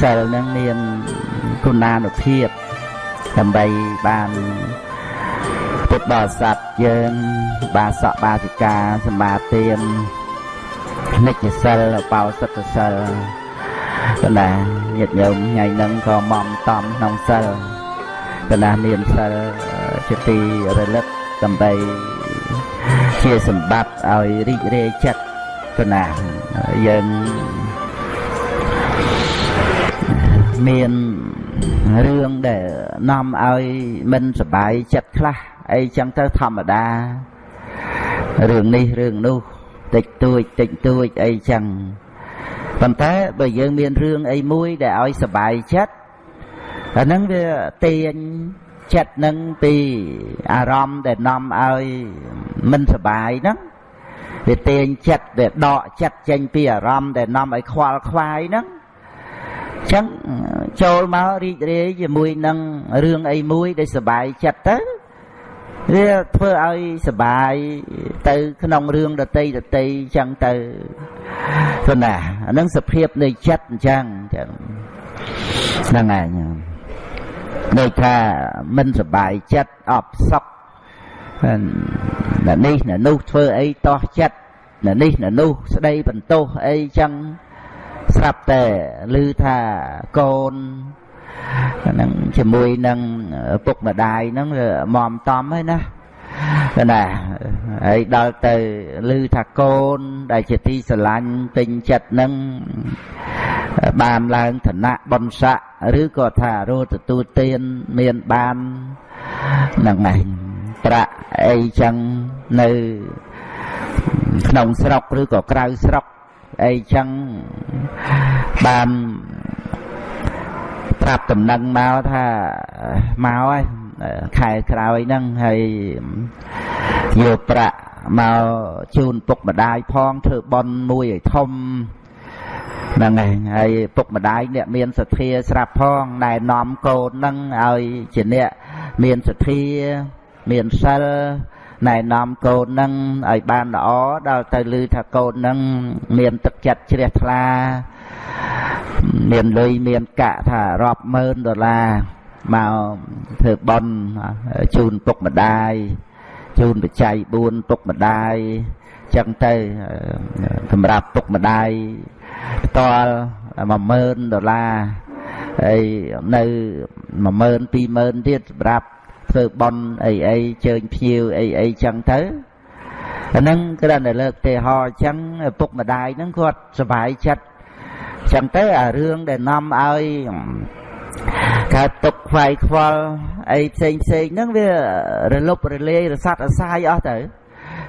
សិលនឹងមានគុណានុភាព ដើម្បីបានពុទ្ធបរិស័ទយើង បាសកបាសិកាសម្បាទាននិច្ចសិលបោសិទ្ធសិលកណ្ដាញាតិញោមថ្ងៃហ្នឹងក៏មំតំក្នុងសិលកណ្ដាមានសិលជាទីរលឹកដើម្បីជាសម្បត្តិឲ្យរីករាយចិត្ត កណ្ដាយើងមានរឿងដែលនាំឲ្យមិនសบายចិត្តខ្លះអីចឹងទៅធម្មតារឿងនេះរឿងនោះតិចតួចតិចតួចអីចឹងប៉ុន្តែបើយើងមានរឿងអីមួយដែលឲ្យសบายចិត្តអាហ្នឹងវាទាញចិត្តនឹងពីអារម្មណ៍ដែលនាំឲ្យមិនសบายហ្នឹង វាទាញចិត្តដែលដកចិត្តចេញពីអារម្មណ៍ដែលនាំឲ្យខ្វល់ខ្វាយហ្នឹងអញ្ចឹងចូលមករីករាយជាមួយនឹងរឿងអីមួយដែលសុបាយចិត្តទៅវាធ្វើឲ្យសុបាយទៅក្នុងរឿងដតីដតីអញ្ចឹងទៅទៅណាអានឹងសភាពនៃចិត្តអញ្ចឹងចឹងហ្នឹងឯងដូចថាមិនសុបាយចិត្តអបសុខ ក់នេះនោះធ្វើអីតោះចិត្តនេះនោះស្ដីបន្ទោសអីចឹងស្រាប់តែឮថាកូនហ្នឹងជាមួយនឹងពុកម្ដាយហ្នឹងមមតំហើយណាណាហើយដល់ទៅឮថាកូន ដែលជាទីស្រឡាញ់ពេញចិត្តហ្នឹងបានឡើងឋានៈបុណ្យស័ក្តិឬក៏ថារោទទួលទានមានបានហ្នឹងឯង ប្រាក់អីចឹងនៅក្នុងស្រុកឬក៏ក្រៅស្រុកអីចឹងបានប្រាប់តំណែងមកថាមកហើយខែក្រោយហ្នឹងហើយយកប្រាក់មកជូនពុកម្ដាយផងធ្វើបន់មួយឲ្យធំហ្នឹងហើយហើយពុកម្ដាយអ្នកមានសទ្ធាស្រាប់ផងណែនាំកូនហ្នឹងឲ្យជាអ្នកមានសទ្ធា មានសិលណែនាំកូននឹងឲ្យបានល្អដល់ទៅឮថាកូននឹងមានទឹកចិត្តជ្រះថ្លា មានលុយមានកាក់ថារាប់ម៉ឺនដុល្លារមកធ្វើបន់ជូនពុកម្ដាយជូនបច្ច័យ4ពុកម្ដាយចឹងទៅសម្រាប់ពុកម្ដាយផ្ទាល់10000ដុល្លារហើយនៅ10000 20000ទៀតសម្រាប់ ធ្វើបន់អីអីជើញភ្ញៀវអីអីចឹងទៅអាហ្នឹងគ្រាន់តែលើកទេហោចឹងពុកម្ដាយហ្នឹងគាត់សុបាយចិត្តចឹងទៅអារឿងដែលនាំឲ្យកើតទុកខ្វាយខ្វល់អីផ្សេងផ្សេងហ្នឹងវារលប់រលាយរសាត់រសាយអស់ទៅ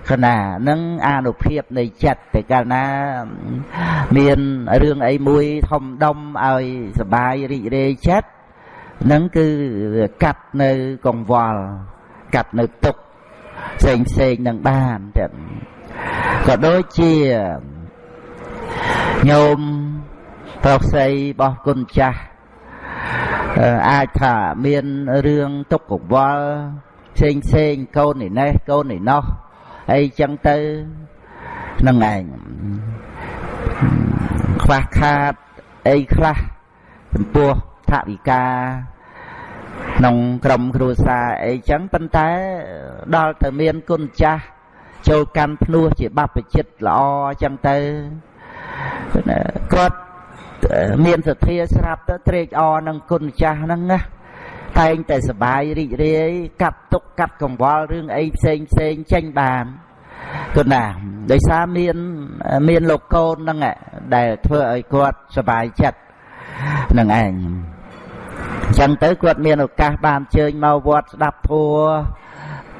ខណៈនឹងអានុភាពនៃចិត្តតែកាលណាមានរឿងអីមួយធំដុំឲ្យសបាយរីករាយចិត្ត នឹងគឺកាត់នៅកង្វល់កាត់នៅទុកផ្សេងផ្សេងនឹងបានទៀតក៏ដូចជាញោមប្រុសស្រីរបស់គុណចាស់អាចថាមានរឿងទុកកង្វល់ផ្សេងផ្សេងកូននេះនេះកូននេះនោះអីចឹងទៅនឹងឯងខ្វះខាតអីខ្លះចំពោះ ថវិកាក្នុងក្រុមគ្រួសារអីចឹងប៉ុន្តែដល់ទៅមានគុណចាស់ចូលកាន់ភ្នោះជាបព្វជិតល្អចឹងទៅគាត់មានសទ្ធាស្រាប់ទៅត្រេកអរនឹងគុណចាស់ហ្នឹងណាតែងតែសបាយរីករាយកាត់ទុកកាត់កង្វល់រឿងអីផ្សេងផ្សេងចេញបានគុណណាដោយសារមានមានលោកកូនហ្នឹងដែលធ្វើឲ្យគាត់សបាយចិត្តនឹងឯង អញ្ចឹងទៅគាត់មានឱកាសបានជើញមកវត្តស្ដាប់ធัว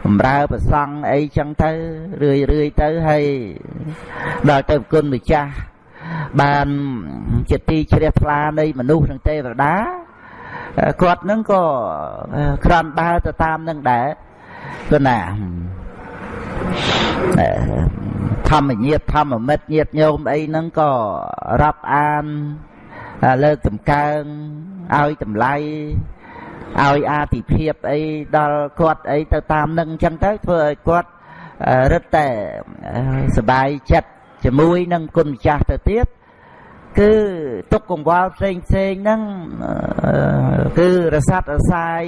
បំរើប្រសង់អីចឹងទៅរឿយរឿយទៅហើយដល់ទៅគុណម្ចាស់បានជាទីជ្រះថ្លានៃមនុស្សនិងទេវតាគាត់នឹងក៏ក្រាន់ដើរទៅតាមនឹងដែរគឺណាធម្មញាតធម្មមិត្តញាតញោមអីហ្នឹងក៏រាប់អានលើកតម្កើង ឲ្យតម្លៃឲ្យអាទិភាពអីដល់គាត់អីទៅតាមនឹងអញ្ចឹងទៅធ្វើឲ្យគាត់រឹតតែសบายចិត្ត ជាមួយនឹងគុណម្ចាស់ទៅទៀតគឺទុកកង្វល់ផ្សេងផ្សេងហ្នឹងគឺរសាត់រសាយ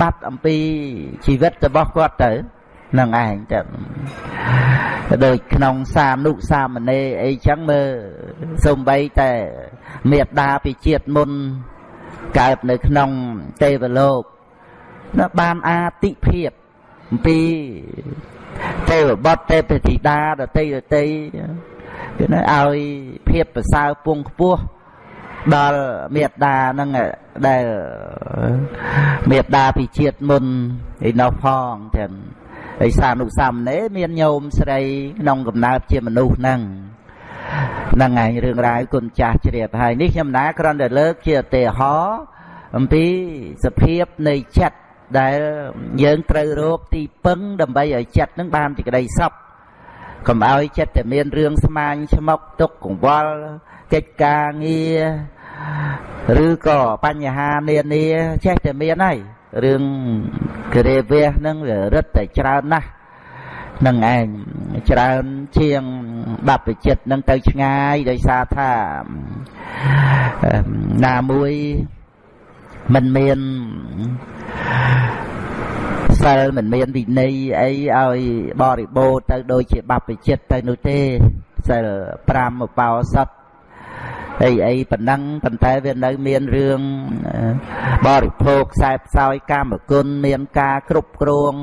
បាត់អំពីជីវិតរបស់គាត់ទៅនឹងឯងទៅដូចក្នុងសានុសាមណេរអីចឹងមើលសំបីតែមេត្តាពីជាតិមុន កើតនៅក្នុងទេវលោកណាបានអាទិភាពអំពីទេវបុត្រទេពធីតាដតីដតីគឺណាឲ្យភាពប្រសើរពងខ្ពស់ដល់មេត្តានឹងដែលមេត្តាពីជាតិមុនឯនោះផងទាំងឯសានុសាមណេរមានញោមស្រីក្នុងកំណើតជាមនុស្សហ្នឹង ហ្នឹងឯងរឿងរ៉ាវគុណចាស់ជ្រាបហើយនេះខ្ញុំណាគ្រាន់តែលើកជាឧទាហរណ៍អំពីសភាពនៃចិត្តដែលយើងត្រូវរកទីពឹងដើម្បីឲ្យចិត្តនឹងបានជាក្តីសុខកុំឲ្យចិត្តតែមានរឿងស្មាញឆ្មុកទុកកង្វល់កិច្ចការងារឬក៏បញ្ហានានាចេះតែមានហើយរឿងគរេវះហ្នឹងវារឹតតែច្រើនណាស់ នឹងឯងច្រើនជាងបព្វជិតនឹងទៅឆ្ងាយដោយសារថាណាមួយមិនមានសិលមិនមានវិន័យអីឲ្យបរិបូរទៅដូចជាបព្វជិតទៅនោះទេសិល5ឧបោសថអីអីប៉ុណ្ណឹងប៉ុន្តែវានៅមានរឿងបរិភោគខ្សែផ្សោយកាមគុណមានការគ្រប់គ្រង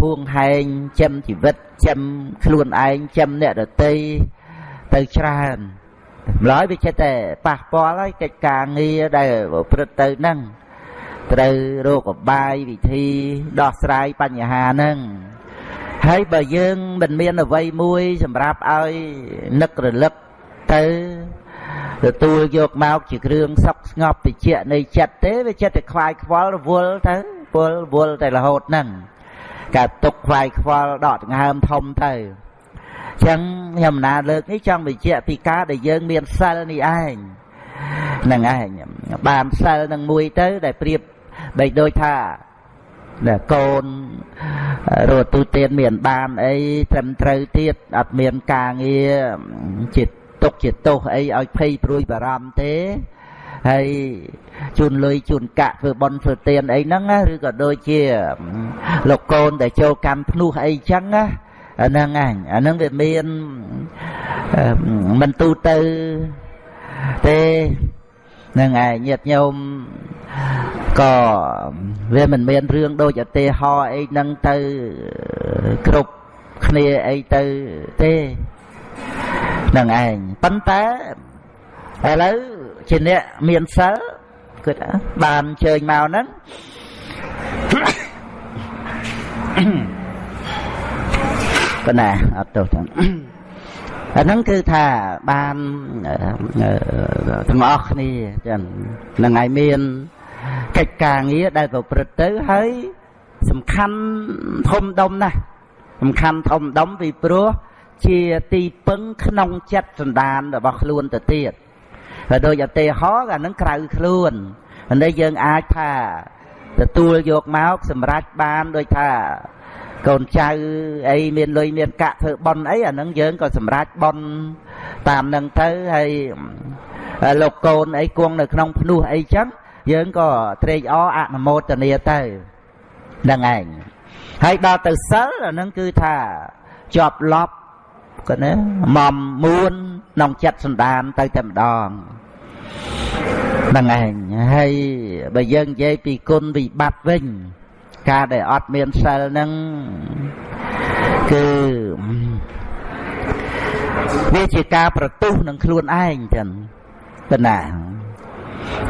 ហួងហែងចិមជីវិតចិមខ្លួនឯងចិមអ្នកដតីទៅច្រើនម្ល៉េះវាចិត្តតែប៉ះពាល់ហើយកិច្ចការងារដែលប្រព្រឹត្តទៅហ្នឹងត្រូវរកអបាយវិធីដោះស្រាយបញ្ហាហ្នឹងហើយបើយើងមិនមានអ្វីមួយសម្រាប់ឲ្យនឹករលឹកទៅទទួលយកមកជាគ្រឿងសុខស្ងប់តិចនៃចិត្តទេវាចិត្តតែខ្វាយខ្វល់រវល់ទៅពលវល់តែរហូតហ្នឹង កើតទុកខ្វាយខ្វល់ដកដង្ហើមធំទៅចឹងខ្ញុំណាលើកនេះចង់បញ្ជាក់ពីការដែលយើងមានសិលនេះឯងហ្នឹងឯងបានសិលនឹងមួយទៅ ដែលប្រៀបបីដូចថាកូនរត់ទូទានមានបានអីត្រឹមត្រូវទៀតអត់មានការងារចិត្តទុកជាទោសអីឲ្យភ័យព្រួយបារម្ភទេ ហើយជូនលុយជូនកាក់ធ្វើបន់ធ្វើទានអីហ្នឹងឬក៏ដូចជាលោកកូនដែលចូលកម្មភ្នោះអីចឹងណាអាហ្នឹងអញអាហ្នឹងវាមានមិនទូទៅទេនឹងឯងញាតញោមក៏វាមិនមានរឿងដូចឧទាហរណ៍អីហ្នឹងទៅគ្រប់គ្នាអីទៅទេនឹងឯងប៉ុន្តែ ឥឡូវជាអ្នកមានសិលគិតបានជើញមកហ្នឹងប៉ុណ្ណាអត់ទោសទាំងអាហ្នឹងគឺថាបានទាំងអស់គ្នាចឹងនឹងឯងមានកិច្ចការងារដែលប្រព្រឹត្តទៅហើយសំខាន់ធំដុំណាស់សំខាន់ធំដុំពីព្រោះជាទីពឹងក្នុងចិត្តសន្តានរបស់ខ្លួនទៅទៀត ហើយដូចឧទាហរណ៍អានឹងក្រៅខ្លួននេះយើងអាចថាទទួលយកមកសម្រាប់បានដូចថាកូនចៅអីមានលុយមានកាក់ធ្វើប៉ុនអីអានឹងយើងក៏សម្រាប់ប៉ុនតាមនឹងទៅហើយលោកកូនអីគង់នៅក្នុងភ្នោះអីចឹងយើងក៏ត្រេកអរអនុមោទនាទៅហ្នឹងឯងហើយដល់ទៅសិលអានឹងគឺថាជាប់លប់ក៏ណាមុំមួនក្នុងចិត្តសន្តានទៅតែម្ដង ហ្នឹងឯងហើយបើយើងនិយាយពីគុណវិបត្តិវិញ ការដែលអត់មានសិលហ្នឹងគឺវាជាការប្រទុះនឹងខ្លួនឯងចឹងប៉ុណ្ណា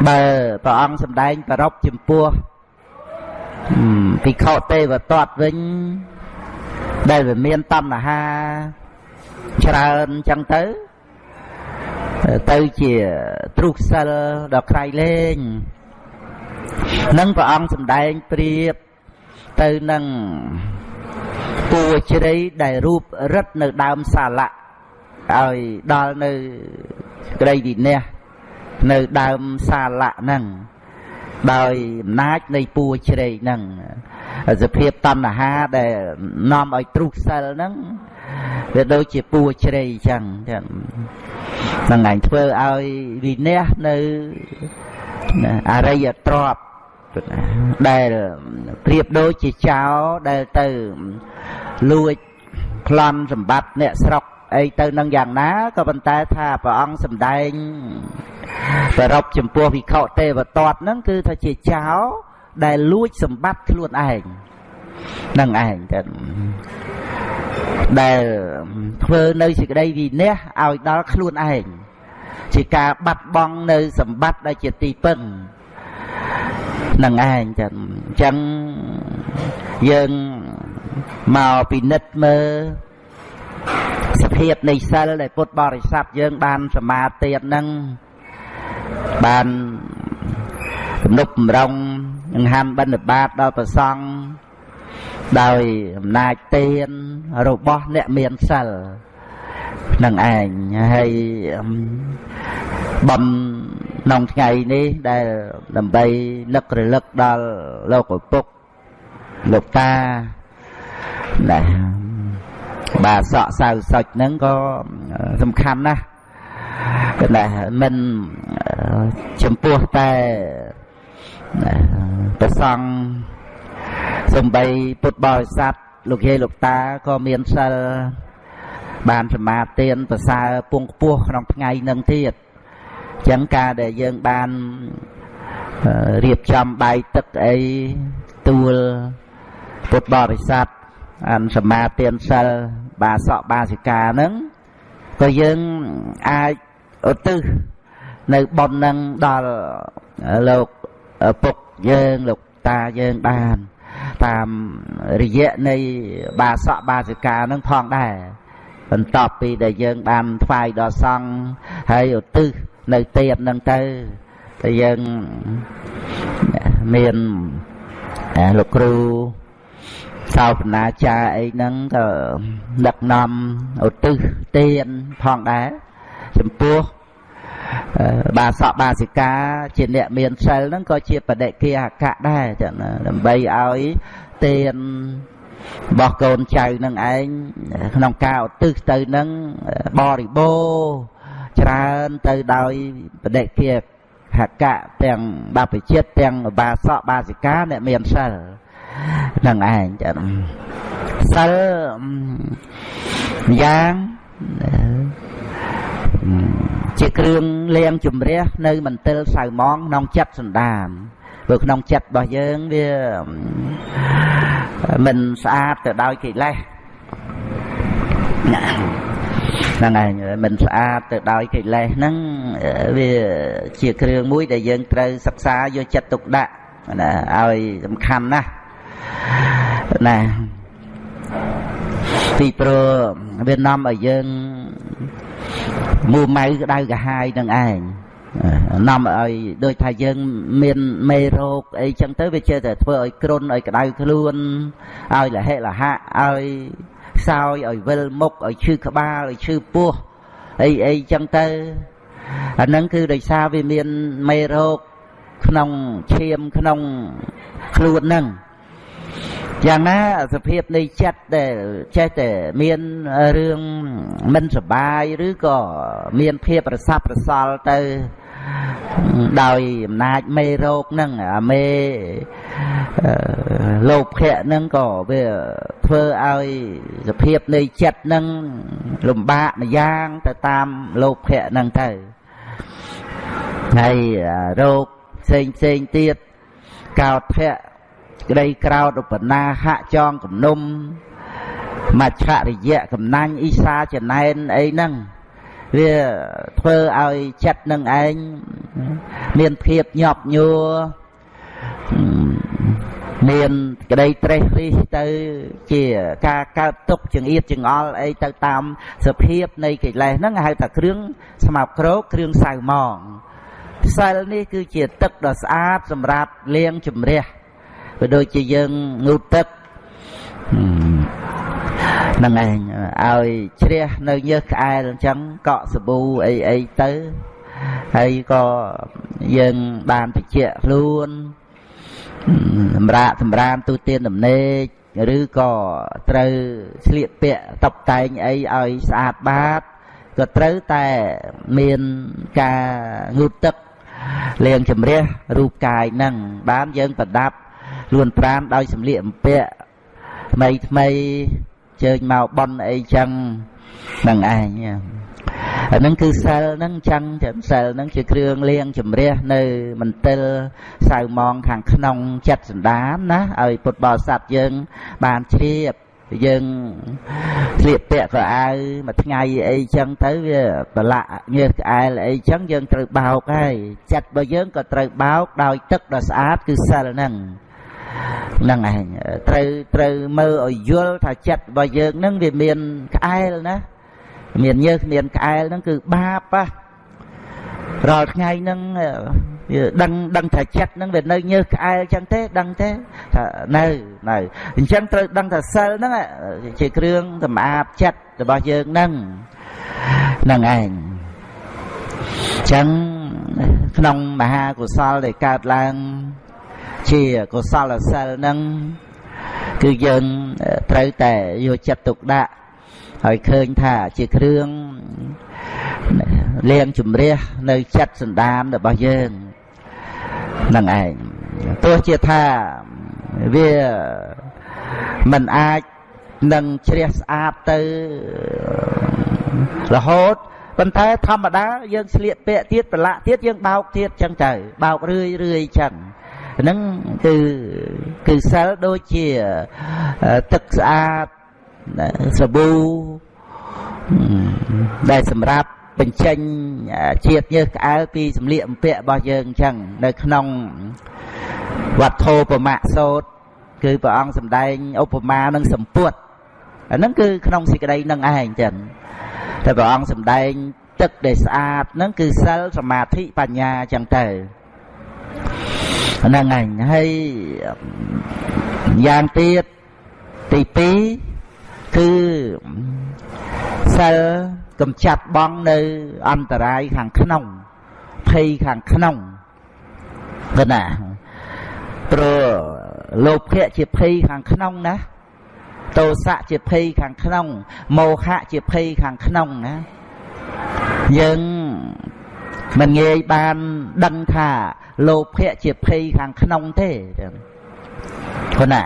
បើព្រះអង្គសម្ដែងប្រົບចំពោះភិក្ខុទេវតតវិញ ដែលវាមានតណ្ហាច្រើនចឹងទៅ ទៅជាទ្រុសិលដល់ក្រៃលែងនឹងព្រះអង្គសម្ដែងប្រៀបទៅនឹងពួរជ្រៃដែលរូបរិទ្ធនៅដើមសាលៈឲ្យដល់នៅក្តីវិន័យនៅដើមសាលៈហ្នឹងដោយអំណាចនៃពួរជ្រៃហ្នឹង សភាពតណ្ហាដែលនាំឲ្យទ្រុះសិលហ្នឹងវាដូចជាពួរជ្រៃអញ្ចឹងចឹងហ្នឹងឯងធ្វើឲ្យវិន័យនៅអរិយទ្រពដែលប្រៀបដូចជាចៅដែលទៅលួចប្លន់សម្បត្តិអ្នកស្រុកអីទៅនឹងយ៉ាងណាក៏ប៉ុន្តែថាព្រះអង្គសម្ដែងប្រពចំពោះវិខទេវតតហ្នឹងគឺថាជាចៅ ដែលលួចសម្បត្តិខ្លួនឯងនឹងឯងទៅដែលធ្វើនៅសេចក្តីវិន័យឲ្យដល់ខ្លួនឯងជាការបាត់បង់នៅសម្បត្តិដែលជាទីពឹងនឹងឯងចឹងអញ្ចឹងយើងមកពិនិត្យមើលសភាពនៃសិលដែលពុទ្ធបរិស័ទយើងបានសមាទិហ្នឹងបានទំនុកបំរុង នឹងហាំបិណ្ឌបាតដល់ប្រសង់ដោយអំណាចទានរបស់អ្នកមានសិលនឹងឯងហើយបំក្នុងថ្ងៃនេះដែលដើម្បីលឹករលឹកដល់លោកឪពុកលោកតាណាបាទសក់សៅសុចហ្នឹងក៏សំខាន់ណាស់តែមិនចំពោះតែ ប្រសង់សំបីពុទ្ធបរិស័ទលោកយាយលោកតាក៏មានសិលបានសមាទានប្រសើរពងខ្ពស់ក្នុងថ្ងៃនឹងទៀតអញ្ចឹងការដែលយើងបានរៀបចំបាយទឹកអីទួលពុទ្ធបរិស័ទអានសមាទានសិលបាសកបាសិកាហ្នឹងក៏យើងអាចឧទ្ទិសនៅប៉ុននឹងដល់លោកពុក យើងលោកតាយើងបានតាមរយៈនៃបាសកបាសិកានឹងផងដែរបន្ទាប់ពីដែលយើងបានថ្វាយដល់សង្ឃហើយឧទ្ទិសនៅទៀតនឹងទៅតែយើងមានលោកគ្រូសោបនាចារអីហ្នឹងក៏ដឹកនាំឧទ្ទិសទានផងដែរចំពោះ បាសកបាសិកាជាអ្នកមានសិលហ្នឹងក៏ជាបដិគាអកៈដែរចឹងដើម្បីឲ្យទានរបស់កូនចៅនឹងឯងក្នុងការឧទ្ទិសទៅនឹងបរិបូរច្រើនទៅដោយបដិគាហកៈទាំងបព្វជិតទាំងបាសកបាសិកាអ្នកមានសិលនឹងឯងចឹងសិលយ៉ាង ជាគ្រឿងលាងជំរះនៅមន្ទិលសៅម៉ងក្នុងចិត្តសន្តានព្រោះក្នុងចិត្តរបស់យើងវាមិនស្អាតទៅដោយកិលេសហ្នឹងហើយមិនស្អាតទៅដោយកិលេសហ្នឹងវាជាគ្រឿងមួយដែលយើងត្រូវសិក្សាយកចិត្តទុកដាក់ណាឲ្យសំខាន់ណាស់ណាពីព្រោះវានាំឲ្យយើង មួម៉ៅក្តៅកាហាយនឹងឯងនាំឲ្យដូចថាយើងមានមេរោគអីចឹងទៅវាចេះតែធ្វើឲ្យគ្រុនឲ្យក្តៅខ្លួនឲ្យលហិលហៈឲ្យខ្សោយឲ្យវិលមុខឲ្យឈឺក្បាលឲ្យឈឺពោះអីអីចឹងទៅអាហ្នឹងគឺដោយសារវាមានមេរោគក្នុងឈាមក្នុងខ្លួនហ្នឹង យ៉ាងណាសភាពនៃចិត្តដែលចេះតែមានរឿងមិនសបាយឬក៏មានភាពរសាប់រសល់ទៅដោយអំណាចមេរោគហ្នឹងអាមេលោភៈហ្នឹងក៏វាធ្វើឲ្យសភាពនៃចិត្តហ្នឹងលំបាកម្យ៉ាងទៅតាមលោភៈហ្នឹងទៅហើយរោគផ្សេងផ្សេងទៀតកោតភៈ ក្តីក្រោតឧបនាហៈចងគំនុំមច្ឆរិយៈកំណាញ់អ៊ីសាចំណែនអីហ្នឹងវាធ្វើឲ្យចិត្តនឹងឯងមានភាពញាប់ញួរមានក្តីត្រេះរិះទៅជាការកើតទុកចង្អៀតចង្អល់អីទៅតាមសភាពនៃកិលេសហ្នឹងហៅថាគ្រឿងស្មោកគ្រោកគ្រឿងសៅម៉ងផ្សិលនេះគឺជាទឹកដ៏ស្អាតសម្រាប់លាងជំរះ វាដូចជាយើងងូតទឹកហ្នឹងឯងឲ្យជ្រះនៅញើសក្អែលអញ្ចឹងកក់សាប៊ូអីអីទៅហើយក៏យើងបានតិចខ្លួនសម្រាប់សម្រាមទូទានដំណេកឬក៏ត្រូវស្លៀកពាក់តុបតែងអីឲ្យស្អាតបាតក៏ត្រូវតែមានការងូតទឹកលាងជំរះរូបកាយនឹងបានយើងប្រដាប់ ខ្លួនប្រានដោយសម្លៀកបំពាក់ថ្មីថ្មីជើញមកប៉ុនអីចឹងនឹងឯងអានឹងគឺសិលនឹងចឹងចឹងសិលនឹងជាគ្រឿងលៀងជំរះនៅមន្ទិលសៅមងខាងក្នុងចិត្តសន្តានណាឲ្យពុទ្ធបរិស័ទយើងបានជ្រាបយើងស្លៀកពាក់ក៏អាវមួយថ្ងៃអីចឹងទៅវាប្រឡាក់ញើសក្អែលអីចឹងយើងត្រូវបោកហើយចិត្តរបស់យើងក៏ត្រូវបោកដោយទឹកដ៏ស្អាតគឺសិលហ្នឹង នឹងឯងត្រូវត្រូវមើលឲ្យយល់ថាចិត្តរបស់យើងហ្នឹងវាមានក្អែលណាមានញើសមានក្អែលហ្នឹងគឺបាបហ៎រាល់ថ្ងៃហ្នឹងវាដឹងដឹងថាចិត្តហ្នឹងវានៅញើសក្អែលចឹងទេដឹងទេថានៅនៅអញ្ចឹងត្រូវដឹងថាសិលហ្នឹងជាគ្រឿងសម្អាតចិត្តរបស់យើងហ្នឹងហ្នឹងឯងចឹងក្នុងមហាកុសលដែលកើតឡើង ជាកុសលសិលហ្នឹងគឺយើងត្រូវតែយកចិត្តទុកដាក់ហើយឃើញថាជាគ្រឿងលាងជំរះនៅចិត្តសន្តានរបស់យើងនឹងឯងទោះជាថាវាមិនអាចនឹងជ្រះស្អាតទៅរហូតប៉ុន្តែធម្មតាយើងស្លៀកពាក់ទៀតប្រឡាក់ទៀតយើងបោកទៀតចឹងទៅបោករឿយរឿយចឹង ហ្នឹងគឺគឺសិលដូចជាទឹកស្អាតសាប៊ូដែលសម្រាប់បញ្ចេញជាតិញើសក្អែលពីសម្លៀកបំពាក់របស់យើងអញ្ចឹងនៅក្នុងវត្ថុប្រមាសោតគឺព្រះអង្គសម្ដែងឧបមានឹងសម្ពុតអាហ្នឹងគឺក្នុងសេចក្តីនឹងឯងចឹងតែព្រះអង្គសម្ដែងទឹកដែលស្អាតហ្នឹងគឺសិលសមាធិបញ្ញាចឹងទៅ ហ្នឹងឯងហើយយ៉ាងទៀតទី2គឺសិលកំចាត់បងនៅអន្តរាយខាងក្នុងភ័យខាងក្នុងគណាព្រោះលោភៈជាភ័យខាងក្នុងណាទោសៈជាភ័យខាងក្នុងមោហៈជាភ័យខាងក្នុងណាយើង មិនងាយបានដឹងថាលោភៈជាភ័យខាងក្នុងទេគណា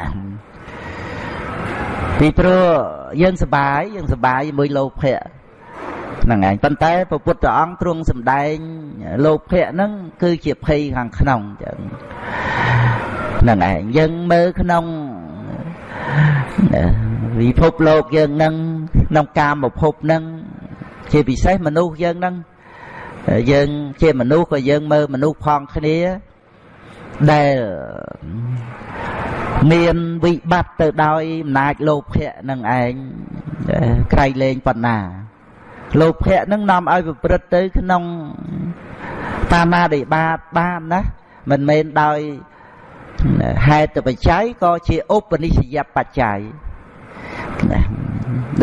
ពីព្រោះយើងសបាយយើងសបាយជាមួយលោភៈហ្នឹងឯងប៉ុន្តែព្រះពុទ្ធអង្គទ្រង់សម្ដែងលោភៈហ្នឹងគឺជាភ័យខាងក្នុងចឹងហ្នឹងឯងយើងមើលក្នុងវិភពលោកយើងហ្នឹងក្នុងកាមភពហ្នឹងជាពិសេសមនុស្សយើងហ្នឹង យើងជាមនុស្សក៏យើងមើលមនុស្សផងគ្នាដែលមានវិបត្តិទៅដោយអំណាចលោភៈនឹងឯងក្រៃលែងប៉ុណ្ណាលោភៈនឹងនាំឲ្យប្រព្រឹត្តទៅក្នុងបាណាតិបាតបានណាមិនមែនដោយហេតុបច្ច័យក៏ជាឧបនិស្សយបច្ច័យ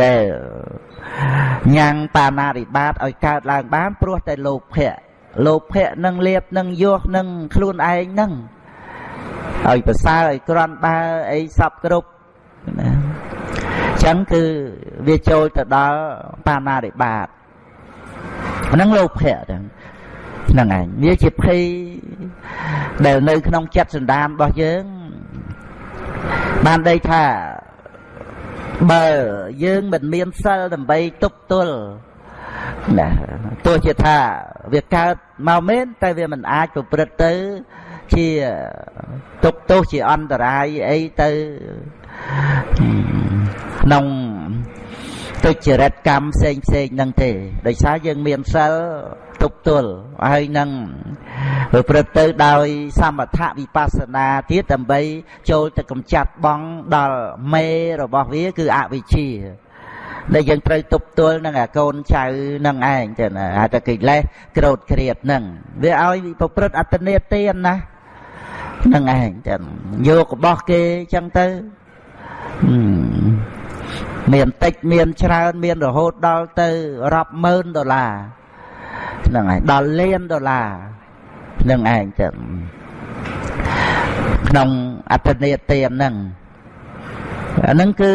ដែល ញ៉ាំងបាណាតិបាតឲ្យកើតឡើងបានព្រោះតែលោភៈលោភៈនឹងលៀបនឹងយោះនឹងខ្លួនឯងនឹងឲ្យប្រសើរឲ្យក្រាន់បើអីសពគ្រប់ណាចឹងគឺវាចូលទៅដល់បាណារិបាតហ្នឹងលោភៈហ្នឹងហ្នឹងឯងវាជាភ័យដែលនៅក្នុងចិត្តសន្តានរបស់យើងបានដីថា បើយើងមិនមានសិលដើម្បីទប់ទល់ណាទោះជាថាវាកើតមកមែនតែវាមិនអាចប្រព្រឹត្តទៅជាទុកទោសជាអន្តរាយអីទៅក្នុងទុច្ចរិតកម្មផ្សេងផ្សេងហ្នឹងទេដោយសារយើងមានសិល ទប់ទល់ហើយនឹងប្រព្រឹត្តទៅដោយសមថវិបស្សនាទៀតដើម្បីចូលទៅកម្ចាត់បងដល់មេរបស់វាគឺអវិជ្ជាដែលយើងត្រូវទប់ទល់នឹងអាកូនចៅនឹងឯងចឹងហៅថាកិលេសក្រោតក្រៀតនឹងវាឲ្យប្រព្រឹត្តអត្តនេទានណានឹងឯងចឹងយករបស់គេចឹងទៅមានតិចមានច្រើនមានរហូតដល់ទៅរាប់ម៉ឺនដុល្លារ ហ្នឹងឯងដល់លានដុល្លារហ្នឹងឯងចឹងក្នុងអត្តនេទានហ្នឹងអាហ្នឹងគឺ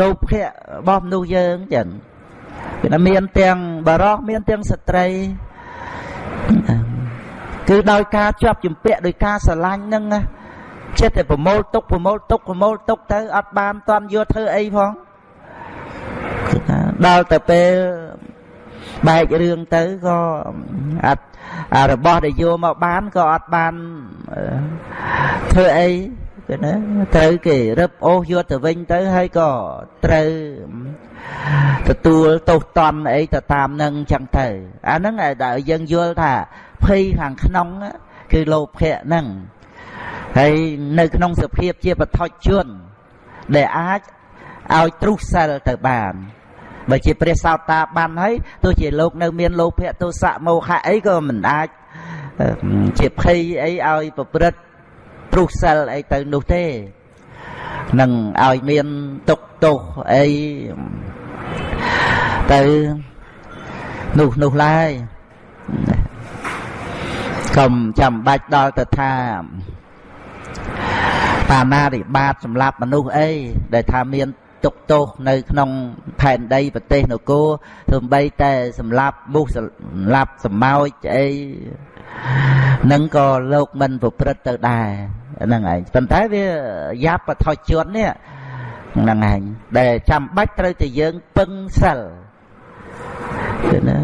លោភៈរបស់មនុស្សយើងចឹងគឺមានទាំងបរោះមានទាំងស្ត្រីគឺដោយការជាប់ជំពាក់ដោយការស្រឡាញ់ហ្នឹងណាចិត្តតែប្រមូលទុកប្រមូលទុកប្រមូលទុកទៅអត់បានតន់យកធ្វើអីផងដល់ទៅពេល បែករឿងទៅក៏អត់របស់ដែលយកមកបានក៏អត់បានធ្វើអីគឺណាត្រូវគេរឹបអូសយកទៅវិញទៅហើយក៏ត្រូវទទួលទោសតន់អីទៅតាមនឹងចឹងទៅអាហ្នឹងដែលយើងយល់ថាភ័យខាងក្នុងគឺលោភៈហ្នឹងហើយនៅក្នុងសភាពជាបឋិជនដែលអាចឲ្យទ្រុសសិលទៅបាន បើជាព្រះសោតាបានហើយទោះជាលោកនៅមានលោភៈទោសៈមោហៈអីក៏មិនអាចជាភ័យអីឲ្យប្រព្រឹត្តទ្រុសិលអីទៅនោះទេនឹងឲ្យមានទុកទោសអីទៅនោះនោះឡើយកុំចាំបាច់ដល់ទៅថាបាណារិបាតសម្រាប់មនុស្សអីដែលថាមាន ទុកទោសនៅក្នុងផែនដីប្រទេសនគរទោះបីតែសម្រាប់មុខសម្រាប់សម្ោចអីនឹងក៏លោកមិនប្រព្រឹត្តទៅដែរហ្នឹងឯងប៉ុន្តែវាយ៉ាប់បថុជននេះហ្នឹងឯងដែលចាំបាច់ត្រូវតែយើងពឹងសិលឃើញណា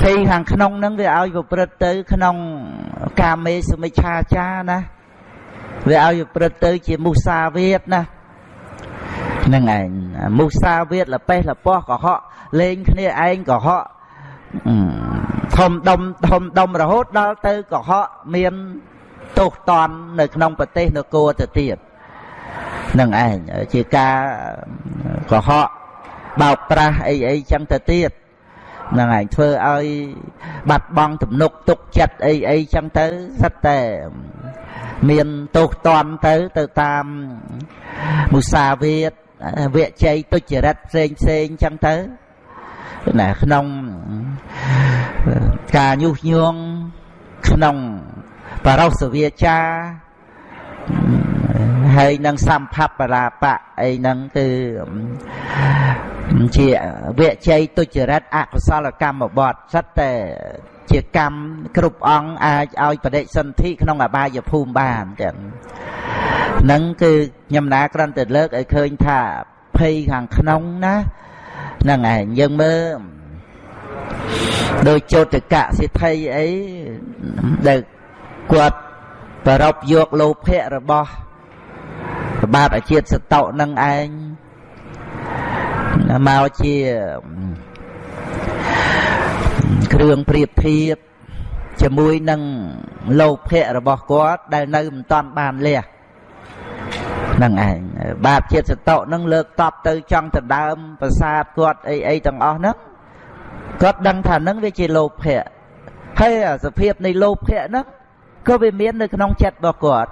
ភ័យខាងក្នុងហ្នឹងវាឲ្យប្រព្រឹត្តទៅ ក្នុងកាមេសមិច្ឆាចាណាវាឲ្យប្រព្រឹត្តទៅ ជាមុសាវាទណា ហ្នឹងឯងមុសាវាទលបេះលពោះកុហកលេងគ្នាឯងកុហកធំដុំធំដុំរហូតដល់ទៅកុហកមានទោសតន់នៅក្នុងប្រទេសនគរទៅទៀតនឹងឯងជាការកុហកបោកប្រាស់អីអីចឹងទៅទៀតហ្នឹងឯងធ្វើឲ្យបាត់បង់ទំនុកទុកចិត្តអីអីចឹងទៅសិតតែមានទោសតន់ទៅទៅតាមមុសាវាទ វជ័យទុច្ចរិតផ្សេងផ្សេងចឹងទៅណាក្នុងការញុះញង់ក្នុងបរោសវាចាហើយនឹងសម្ភបរាបៈអីហ្នឹងគឺជាវជ័យទុច្ចរិតអកុសលកម្មបតសិតតែជាកម្មគ្រប់អង្គអាចឲ្យបដិសន្ធិក្នុងអបាយភូមិបានចឹង ហ្នឹងគឺខ្ញុំណាគ្រាន់តែលើកឲ្យឃើញថាភ័យខាងក្នុងណាហ្នឹងឯងយើងមើលដោយចោតកៈសិទ្ធិអីដែលគាត់ប្រពយកលោភៈរបស់បាទអាជាតិសតុនឹងឯងមកជាគ្រឿងប្រៀបធៀបជាមួយនឹងលោភៈរបស់គាត់ដែលនៅមិនតាន់បានលះ ហ្នឹងឯងបាបជាតិសតុនឹងលើកតបទៅចង់ដណ្ដើមប្រាសាទគាត់អីអីទាំងអស់ហ្នឹងគាត់ដឹងថាហ្នឹងវាជាលោភៈហើយសភាពនៃលោភៈហ្នឹងក៏វាមាននៅក្នុងចិត្តរបស់គាត់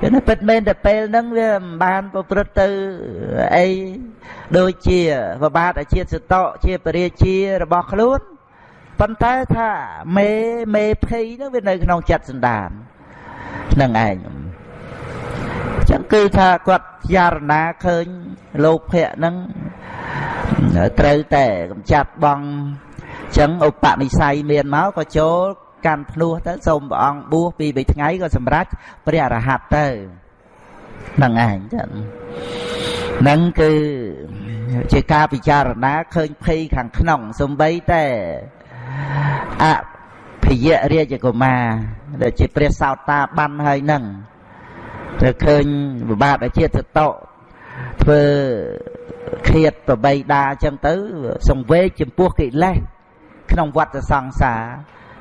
គឺពិតមែនតែពេលហ្នឹងវាមិនបានប្រព្រឹត្តទៅអីដូចជាប្របាទអាជាតិសតៈជាពរាជារបស់ខ្លួនប៉ុន្តែថាមេមេភ័យហ្នឹងវានៅក្នុងចិត្តសន្តានហ្នឹងឯង ចឹងគឺថាគាត់ចារណាឃើញលោភៈហ្នឹងត្រូវតែកម្ចាត់បងចឹងឧបនិស្ស័យមានមកក៏ចូលកាន់ភ្នោះទៅសូមព្រះអង្គបួសពីរបីថ្ងៃក៏សម្រេចព្រះអរហន្តទៅហ្នឹងឯងចឹងហ្នឹងគឺជាការពិចារណាឃើញភ័យខាងក្នុងសំបីតែអភិយរាជកុមារដែលជាព្រះសោតាបានហើយហ្នឹង ទៅឃើញវិបាកជាតិសតៈធ្វើឃាតប្របីដាអញ្ចឹងទៅសង្វេកចំពោះកិលេសក្នុងវដ្តសង្សារ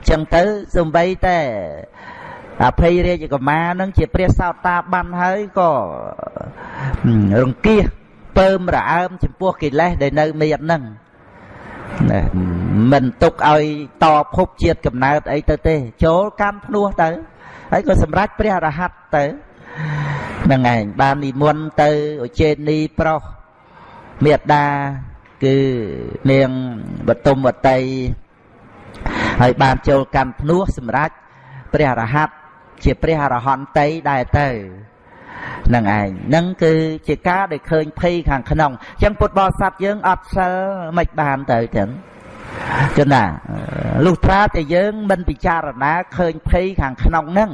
ចឹងទៅសំបីតែអភ័យរាជកុមារនឹងជាព្រះសោតាបានហើយក៏រង្គៀសពើមរអើមចំពោះកិលេសដែលនៅមានហ្នឹងណាមិនទុកឲ្យតភពជាតិកំណើតអីទៅទេ ចូលកម្មភ្នោះទៅហើយក៏សម្រេចព្រះអរហន្តទៅហ្នឹងឯងបាននិមន្តទៅឧចេនីប្រុសមេត្តាគឺនាងបតុមវតីហើយបានចូលកម្មភ្នោះសម្រាប់ព្រះអរហន្តជាព្រះអរហន្តីដែរទៅហ្នឹងឯងហ្នឹងគឺជាការដែលឃើញភ័យខាងក្នុងអញ្ចឹងពុទ្ធបរិស័ទយើងអត់សិលមិនបានទៅទាំងចឹងណាលុះត្រាតែយើងមិនពិចារណាឃើញភ័យខាងក្នុងហ្នឹង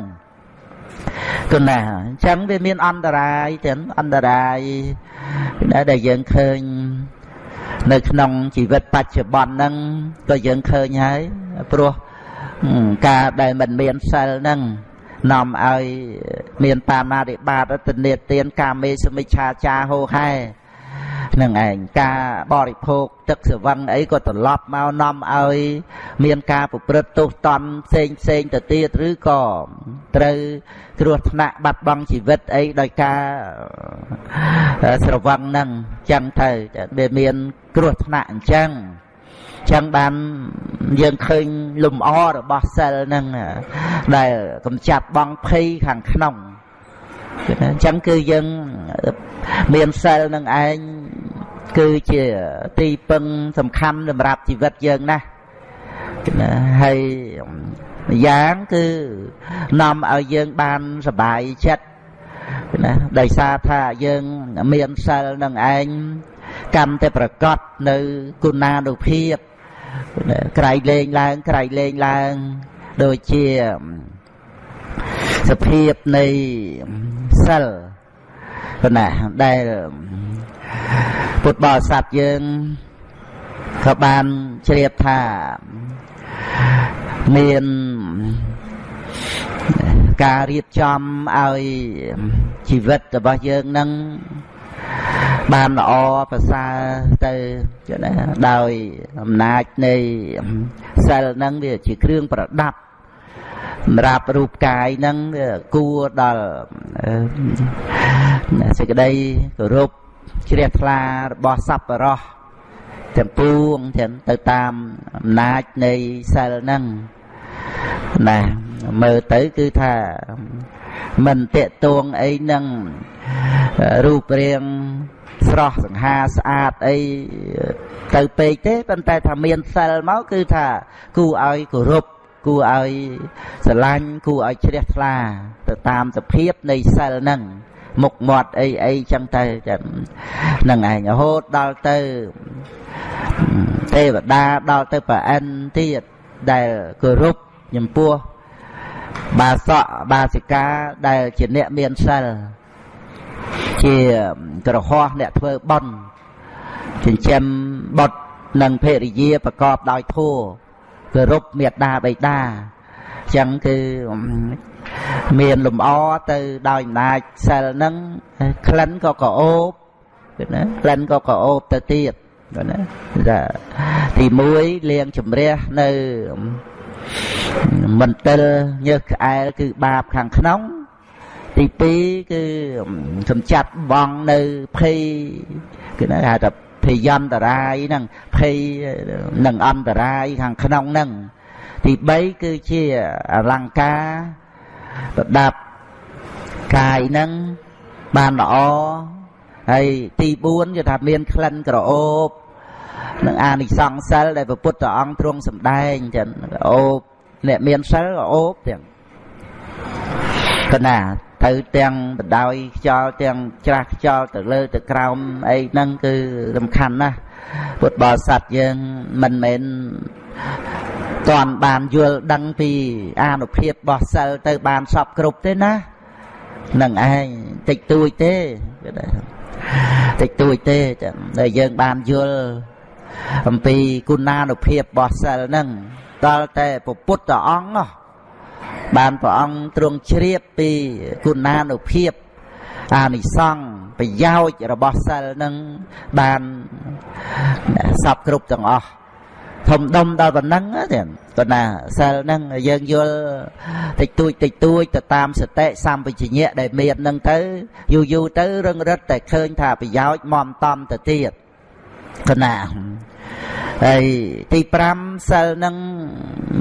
គណាអញ្ចឹងវាមានអន្តរាយទាំងអន្តរាយដែលយើងឃើញនៅក្នុងជីវិតបច្ចុប្បន្នហ្នឹងក៏យើងឃើញហើយព្រោះការដែលមិនមានសិលហ្នឹងនាំឲ្យមានបាមារិបាតទនេទានកាមេសមិច្ឆាចាហោហែ នឹងឯងការបរិភោគទឹកសវឹងអីក៏ត្រឡប់មកនាំឲ្យ មានការប្រព្រឹត្តទោសតន់ផ្សេងផ្សេងទៅទៀតឬក៏ត្រូវគ្រោះថ្នាក់បាត់បង់ជីវិតអីដោយការស្រវឹងហ្នឹងចឹងទៅវាមានគ្រោះថ្នាក់អញ្ចឹងចឹងបានយើងឃើញលំអរបស់សិលហ្នឹងដែលកំចាត់បងភ័យខាងក្នុង អញ្ចឹងគឺយើងមានសិលនឹងឯងគឺជាទីពឹងសំខាន់សម្រាប់ជីវិតយើងណាណាហើយយ៉ាងគឺនាំឲ្យយើងបានសบายចិត្តណាដោយសារថាយើងមានសិលនឹងឯងកម្មតែប្រកបនៅគុណានុភាពក្រៃលែងឡើងក្រៃលែងឡើងដូចជា សភាពនៃសិលប៉ុណ្ណាដែលពុទ្ធបរិស័ទយើងក៏បានជ្រាបថាមានការរៀបចំឲ្យជីវិតរបស់យើងនឹងបានល្អប្រសើរទៅណាដោយអំណាចនៃសិលហ្នឹងវាជាគ្រឿងប្រដាប់ សម្រាប់រូបកាយហ្នឹងគួរដល់សេចក្តីគោរពជ្រះថ្លារបស់សប្បុរសទាំងពួងទាំងទៅតាមអំណាចនៃសិលហ្នឹងណាមើលទៅគឺថាមិនតេតួងអីនឹងរូបរាងស្រស់សង្ហាស្អាតអីទៅពេកទេប៉ុន្តែថាមានសិលមកគឺថាគូឲ្យគោរព គួរឲ្យស្រឡាញ់គួរឲ្យជ្រះថ្លា ទៅតាមសភាពនៃសិលហ្នឹងមុខមាត់អីអីចឹងទៅចឹងហ្នឹងឯងរហូតដល់ទៅទេវតាដល់ទៅប្រអិនទៀតដែលគោរពចំពោះបាសកបាសិកាដែលជាអ្នកមានសិលជាក្រហោះអ្នកធ្វើបន់ចិញ្ចឹមបុត្រនិងភរិយាប្រកបដោយធម៌ គោរពមេត្តាបិតាអញ្ចឹងគឺមានលំអទៅដោយអំណាចសិលហ្នឹងក្លិនក៏ក្រអូបណាក្លិនក៏ក្រអូបទៅទៀតណាថាទី1លាងជំរះនៅមន្ទិលញើសក្អែលគឺបាបខាងក្នុង ទី2គឺកំចាត់បងនៅភ័យគឺហៅថា ភយន្តរាយហ្នឹងភ័យនឹងអន្តរាយខាងក្នុងហ្នឹងទី3គឺជាអលង្ការប្រដាប់កាយហ្នឹងបានល្អហើយទី4គឺថាមានក្លិនក្រអូបនឹងអានិសង្សសិលដែលព្រះពុទ្ធអង្គទ្រង់សម្ដែងចឹងអូបអ្នកមានសិលក៏អូបទាំងកណា ទៅទាំងបដោយខ្យល់ទាំងច្រាស់ខ្យល់ទៅលើទៅក្រោមអីហ្នឹងគឺសំខាន់ណាស់ពុទ្ធបរិស័ទយើងមិនមែនតន់បានយល់ដឹងពីអានុភាពរបស់សិលទៅបានសពគ្រប់ទេណានឹងឯងតិចតួចទេតិចតួចទេតែយើងបានយល់អំពីគុណានុភាពរបស់សិលហ្នឹងដល់តែពុទ្ធអង្គ បានព្រះអង្គទ្រង់ជ្រាបពីគុណានុភាពអានិសង្ឃប្រយោជន៍របស់សិលនឹងបានសពគ្រប់ទាំងអស់ធំដុំដល់ប៉ុណ្ណឹងទេក៏ណាសិលហ្នឹងយើងយល់តិចតួចតិចតួចទៅតាមសតិសម្បជញ្ញៈដែលមានហ្នឹងទៅយូរយូរទៅរឹងរិតតែឃើញថាប្រយោជន៍មមតំទៅទៀតក៏ណាហើយទី5សិលហ្នឹង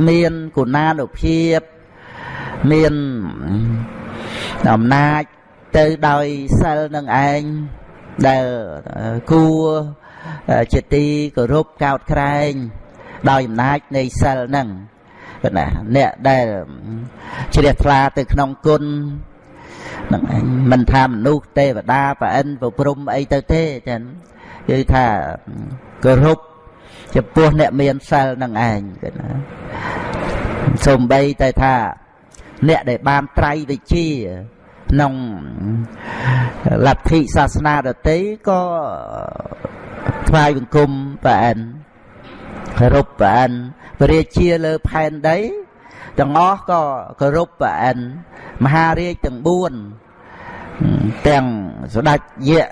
មានគុណានុភាព មានអំណាចទៅដោយសិលនឹងឯងដែលគួរជាទីគោរពកោតក្រែង ដោយអំណាចនៃសិលហ្នឹងណាអ្នកដែលជ្រះថ្លាទៅក្នុងគុណហ្នឹងឯងមិនថាមនុស្សទេវតាប្រអិនប្រព្រំអីទៅទេចឹងគឺថាគោរពចំពោះអ្នកមានសិលនឹងឯងគឺណាសំបីតែថា អ្នកដែលបានត្រៃវិជាក្នុងលទ្ធិសាសនាដទៃក៏ថ្វាយបង្គំប្រអិនគោរពប្រអិនព្រះរាជាលើផែនដីទាំងអស់ក៏គោរពប្រអិនមហារាជទាំង4ទាំងស្ដេចយៈ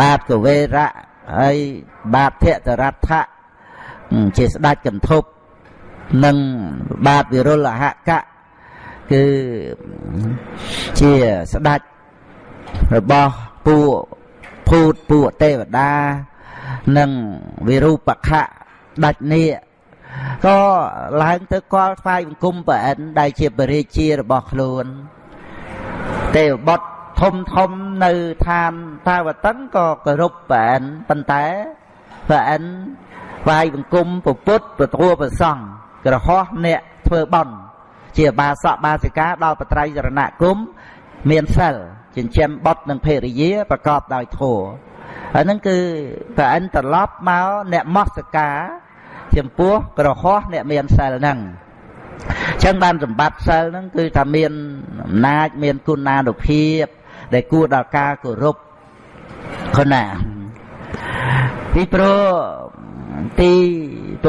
បាទកវេរៈហើយបាទភតរដ្ឋៈជាស្ដេចកន្ធប់និងបាទវិរុលហកៈ គឺជាស្ដេចរបស់ពួកភូតពួកទេវតា និងវិរូបខៈដាច់នេះក៏ឡើងទៅកល់ថ្វាយបង្គំប្រអិនដែលជាបរិជារបស់ខ្លួន ទេវបុត្រធំធំនៅឋានតាវតិនក៏គោរពប្រអិនប៉ុន្តែប្រអិនថ្វាយបង្គំពុទ្ធពធប្រសង់ក្រហោះអ្នកធ្វើបន់ ជាបាសកបាសិកាដល់បត្រៃសរណគមមានសិលចិញ្ចឹមបុត្រនិងភរិយាប្រកបដោយធម៌ហើយហ្នឹងគឺប្រអិនត្រឡប់មកអ្នកមស្ការចំពោះក្រហោះអ្នកមានសិលហ្នឹងចឹងបានសម្បត្តិសិលហ្នឹងគឺថាមានអំណាចមានគុណានុភាព ដែលគួរដល់ការគោរពខណាពីព្រោះទី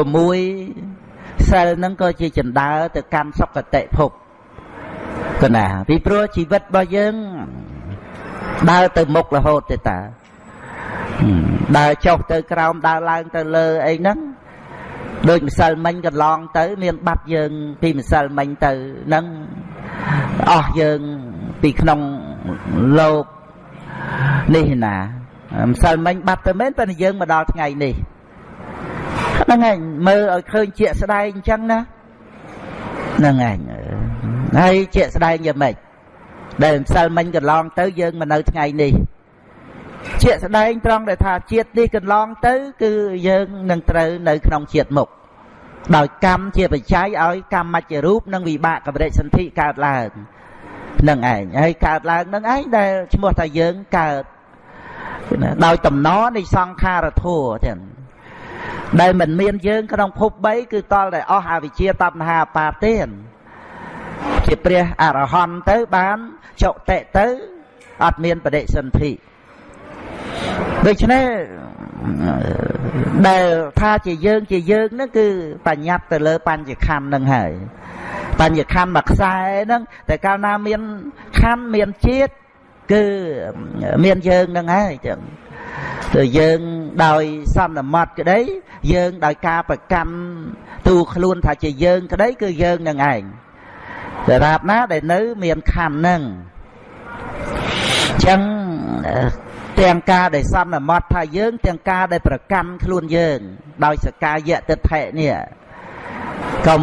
6 សិលហ្នឹងក៏ជាចណ្ដើទៅកាន់សុគតិភពកណាពីព្រោះជីវិតរបស់យើងដើរទៅមុខរហូតទេតាដើរចុះទៅក្រោមដើរឡើងទៅលើអីហ្នឹងដូចម្សិលមិញកន្លងទៅ មានបាត់យើងពីម្សិលមិញទៅហ្នឹងអស់យើងពីក្នុងលោកនេះណាម្សិលមិញបាត់ទៅមែនតែយើងមកដល់ថ្ងៃនេះ ហ្នឹងឯងមើលឲ្យឃើញជាក់ស្ដែងអញ្ចឹងណាហ្នឹងឯងហើយជាក់ស្ដែងយ៉ាងម៉េចដែលម្សិលមិញកន្លងទៅយើងមកនៅថ្ងៃនេះជាក់ស្ដែងត្រង់ដែលថាជាតិនេះកន្លងទៅ គឺយើងនឹងត្រូវនៅក្នុងជាតិមុខដោយកម្មជាបច្ច័យឲ្យកម្មមជ្ឈរូបនិងវិបាកកម្រិតសន្ធិកើតឡើងនឹងឯងហើយកើតឡើងនឹងឯងដែលឈ្មោះថាយើងកើតដោយតំណនៃសង្ខារធัวទាំង ដែលមិនមានយើងក្នុងភព3គឺតលតែអស់អវិជ្ជាតណ្ហាបាទេជាព្រះអរហន្តទៅបានចុតិទៅអត់មានបដិសន្ធិដូច្នេះដែលថាជាយើងជាយើងហ្នឹងគឺបញ្ញត្តិទៅលើបញ្ញខណ្ឌហ្នឹងហើយបញ្ញខណ្ឌមួយខ្សែហ្នឹងតែកាលណាមានខណ្ឌមានជាតិគឺមានយើងហ្នឹងហើយចឹង ទៅយើងដោយសន្មត់ក្តីយើងដោយការប្រកម្មទូខ្លួនថាជាយើងក្តីគឺយើងនឹងឯងតែរាបណាដែលនៅមានខណ្ឌហ្នឹងចឹងទាំងការដែលសន្មត់ថាយើងទាំងការដែលប្រកាន់ខ្លួនយើង ដោយសកាយៈទិដ្ឋិនេះកុំ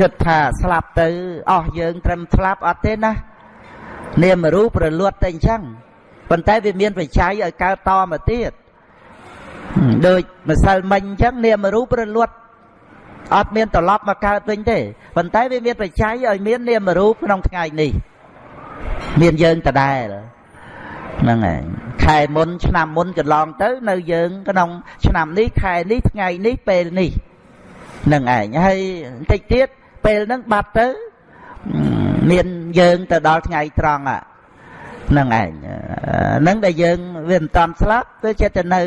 គិតថាស្លាប់ទៅអស់យើងត្រឹមស្លាប់អត់ទេណានាមរូបប្រលួតតែអញ្ចឹង ប៉ុន្តែវាមានបច្ច័យឲ្យកើតតមកទៀតដូចម្សិលមិញអញ្ចឹងនាមរូបប្រលួតអត់មានត្រឡប់មកកើតវិញទេប៉ុន្តែវាមានបច្ច័យឲ្យមាននាមរូបក្នុងថ្ងៃនេះ មានយើងដដែលហ្នឹងហើយខែមុន ឆ្នាំមុនកន្លងទៅ នៅយើង ក្នុង ឆ្នាំនេះខែនេះថ្ងៃនេះពេលនេះហ្នឹងឯងហើយបន្តិចទៀតពេលហ្នឹងបាត់ទៅ មានយើងទៅដល់ថ្ងៃត្រង់ហ្នឹង ឯងហ្នឹងដែលយើងវាមិនតាន់ស្លាប់វាចិត្តទៅនៅ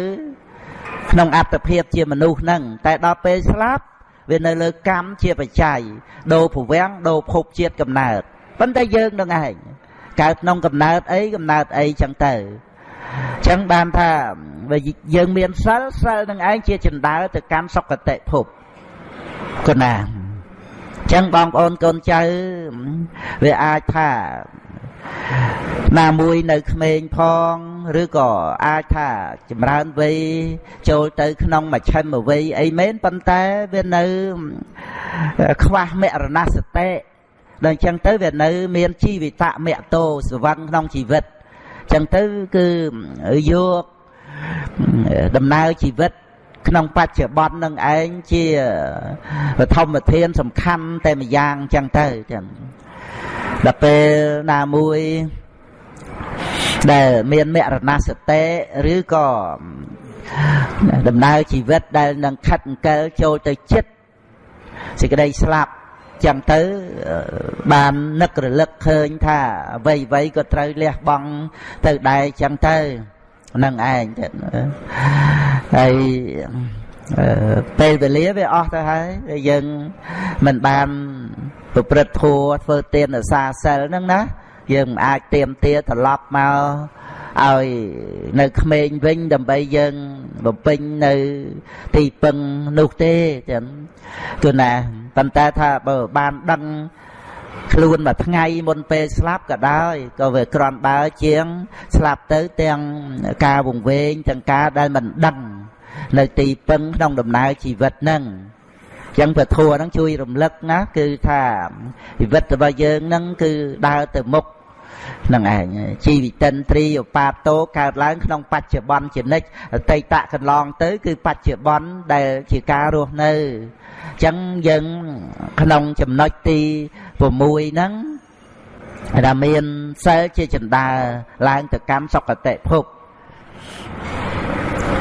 ក្នុងអត្តភាពជាមនុស្សហ្នឹងតែដល់ពេលស្លាប់វានៅលើកម្មជាបច្ច័យដូរភវាំងដូរភពជាតិកំណើតប៉ុន្តែយើងនឹងឯងកើតក្នុងកំណើតអីកំណើតអីចឹងទៅចឹងបានថាយើងមានសិលសិលនឹងឯងជាចណ្ដើទៅកាន់សុគតិភពគណាចឹងបងប្អូនកូនចៅវាអាចថា ណាមួយនៅក្មេងផងឬក៏អាចថាចម្រើនវ័យចូលទៅក្នុងមជ្ឈិមវ័យអីមែនប៉ុន្តែវានៅខ្វះមរណសតិដល់អញ្ចឹងទៅវានៅ មានជីវិតមគ្គតោសវੰក្នុងជីវិតអញ្ចឹងទៅគឺយកដំណើរជីវិតក្នុងបច្ចុប្បន្ននឹងឯងជាបឋមធានសំខាន់តែម្យ៉ាងអញ្ចឹងទៅចឹង ដល់ពេលណាមួយដែលមានមរណសតិឬក៏ដំណើរជីវិតដែលនឹងខិតអង្កិលចូលទៅចិត្តសេចក្តីស្លាប់ចឹងទៅបាននឹករលឹកឃើញថាអ្វីអ្វីក៏ត្រូវលះបង់ទៅដែរចឹងទៅនឹងឯងទៀតហើយពេលវេលាវាអស់ទៅហើយយើងមិនបាន ប្រព្រឹត្តធัวធ្វើទានសាសិលហ្នឹងណាយើងមិនអាចទៀមទាត្រឡប់មកឲ្យនៅក្មេងវិញដើម្បីយើងបំពេញនៅទីពឹងនោះទេចឹងគឺណាប៉ុន្តែថាបើបានដឹងខ្លួនមួយថ្ងៃមុនពេលស្លាប់ក៏ដោយក៏វាក្រំបើជាង ស្លាប់ទៅទាំងការវង្វេងទាំងការដែលមិនដឹង នៅទីពឹងក្នុងដំណើរជីវិតហ្នឹង ចឹងពធัวហ្នឹងជួយរំលឹកណាគឺថាជីវិតរបស់យើងហ្នឹងគឺដើរទៅមុខនឹងឯងជីវិតិនត្រីឧបាតោកើតឡើងក្នុងបច្ចុប្បន្នជានិច្ចអតីតកន្លងទៅ គឺបច្ចុប្បន្នដែលជាការរស់នៅអញ្ចឹងយើងក្នុងចំណុចទី6ហ្នឹងដែលមានសិលជាចន្ទាឡើងទៅកម្មសុគតិភព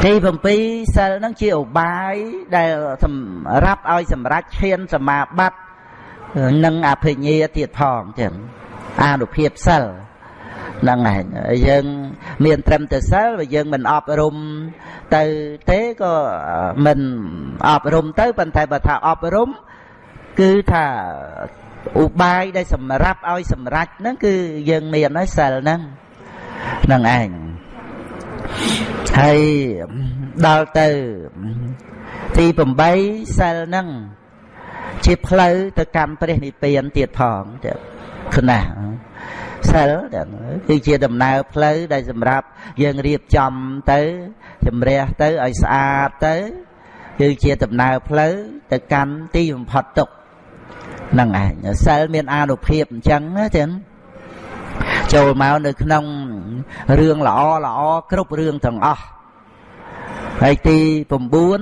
ទី7សិលហ្នឹងជាឧបាយដែលសម្រាប់ឲ្យសម្រេចឈានសមាបត្តិនិងអភិញ្ញាទៀតផងចឹងអានុភាពសិលហ្នឹងឯងយើងមានត្រឹមតែសិលបើយើងមិនអប់រំទៅទេក៏មិនអប់រំទៅប៉ុន្តែបើថាអប់រំគឺថាឧបាយដែលសម្រាប់ឲ្យសម្រេចហ្នឹងគឺយើងមានហើយសិលហ្នឹងហ្នឹងឯង ហើយដល់ទៅទី8សិលហ្នឹងជាផ្លូវទៅកម្មព្រះនិព្វានទៀតផងទៀតខ្នះសិលគឺជាដំណើរផ្លូវដែលសម្រាប់យើងរៀបចំទៅជំរះទៅឲ្យស្អាតទៅគឺជាដំណើរផ្លូវទៅកាន់ទីបំផុតទុកហ្នឹងឯងសិលមានអានុភាពអញ្ចឹងណាចឹងចូលមកនៅក្នុង រឿងល្អល្អគ្រប់រឿងទាំងអស់ហើយទី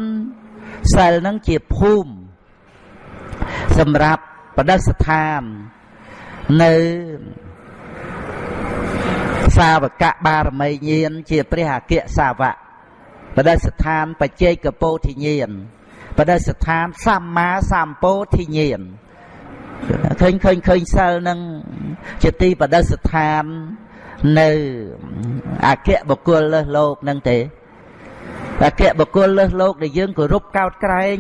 9សិលហ្នឹងជាភូមិសម្រាប់បដិស្ថាននៅសាវកបារមីញាណជាព្រះអគ្គសាវកបដិស្ថានបច្ចេកពោធិញាណបដិស្ថានសម្មាសម្ពោធិញាណឃើញឃើញឃើញសិលនឹងជាទីបដិស្ថាន នៅអគ្គបុគ្គលលើសលោកនឹងទេអគ្គបុគ្គលលើសលោកដែលយើងគោរពកោតក្រែង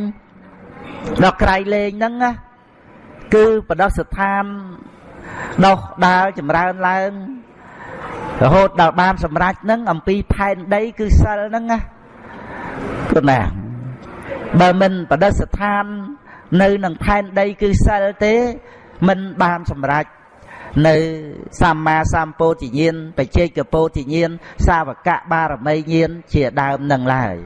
ដល់ក្រៃលែងហ្នឹងណាគឺបដិស្ថានដោះដាលចម្រើនឡើងរហូតដល់បានសម្រេចនឹងអំពីផែនដីគឺសិលហ្នឹងណាគឺណាបើមិនបដិស្ថាននៅនឹងផែនដីគឺសិលទេមិនបានសម្រេច នៅសម្មាសម្ពោធិញ្ញាណបច្ចេកពោធិញ្ញាណសាវកៈបារមីញ្ញាណជាដើមនឹងឡើយ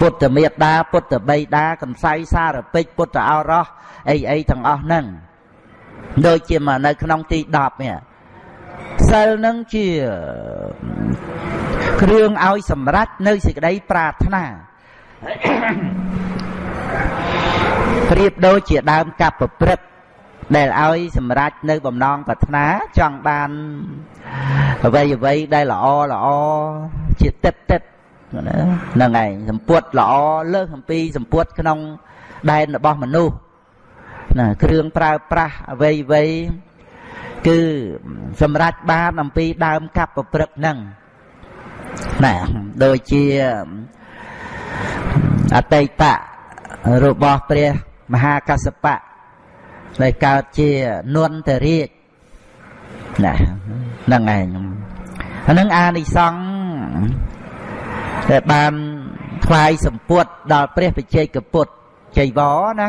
ពុទ្ធមេត្តាពុទ្ធបិតាកំសៃសារពេចពុទ្ធអរោះអីអីទាំងអស់ហ្នឹងដូចជាមកនៅក្នុងទី10នេះសិលនឹងជាគ្រឿងឲ្យសម្រេចនៅសេចក្តីប្រាថ្នាប្រៀបដូចជាដើមកັບប្រព្រឹត្ត ដែលឲ្យសម្រេចនៅបំណងប្រាថ្នាចង់បានអ្វីអ្វីដែលល្អល្អជាទឹកទឹកហ្នឹងឯងសម្ពុតល្អលើសអំពីសម្ពុតក្នុងដែនរបស់មនុស្សណាគ្រឿងប្រើប្រាស់អ្វីអ្វីគឺសម្រេចបានអំពីដើមកັບប្រព្រឹត្តហ្នឹងណាដូចជាអតីតរបស់ព្រះមហាកសបៈ ដែលកើតជានន្តរាជណាហ្នឹងឯងអានឹងអានិសង្ឃដែលបានថ្វាយសម្ពុតដល់ព្រះបច្ចេកពុទ្ធចៃវរណា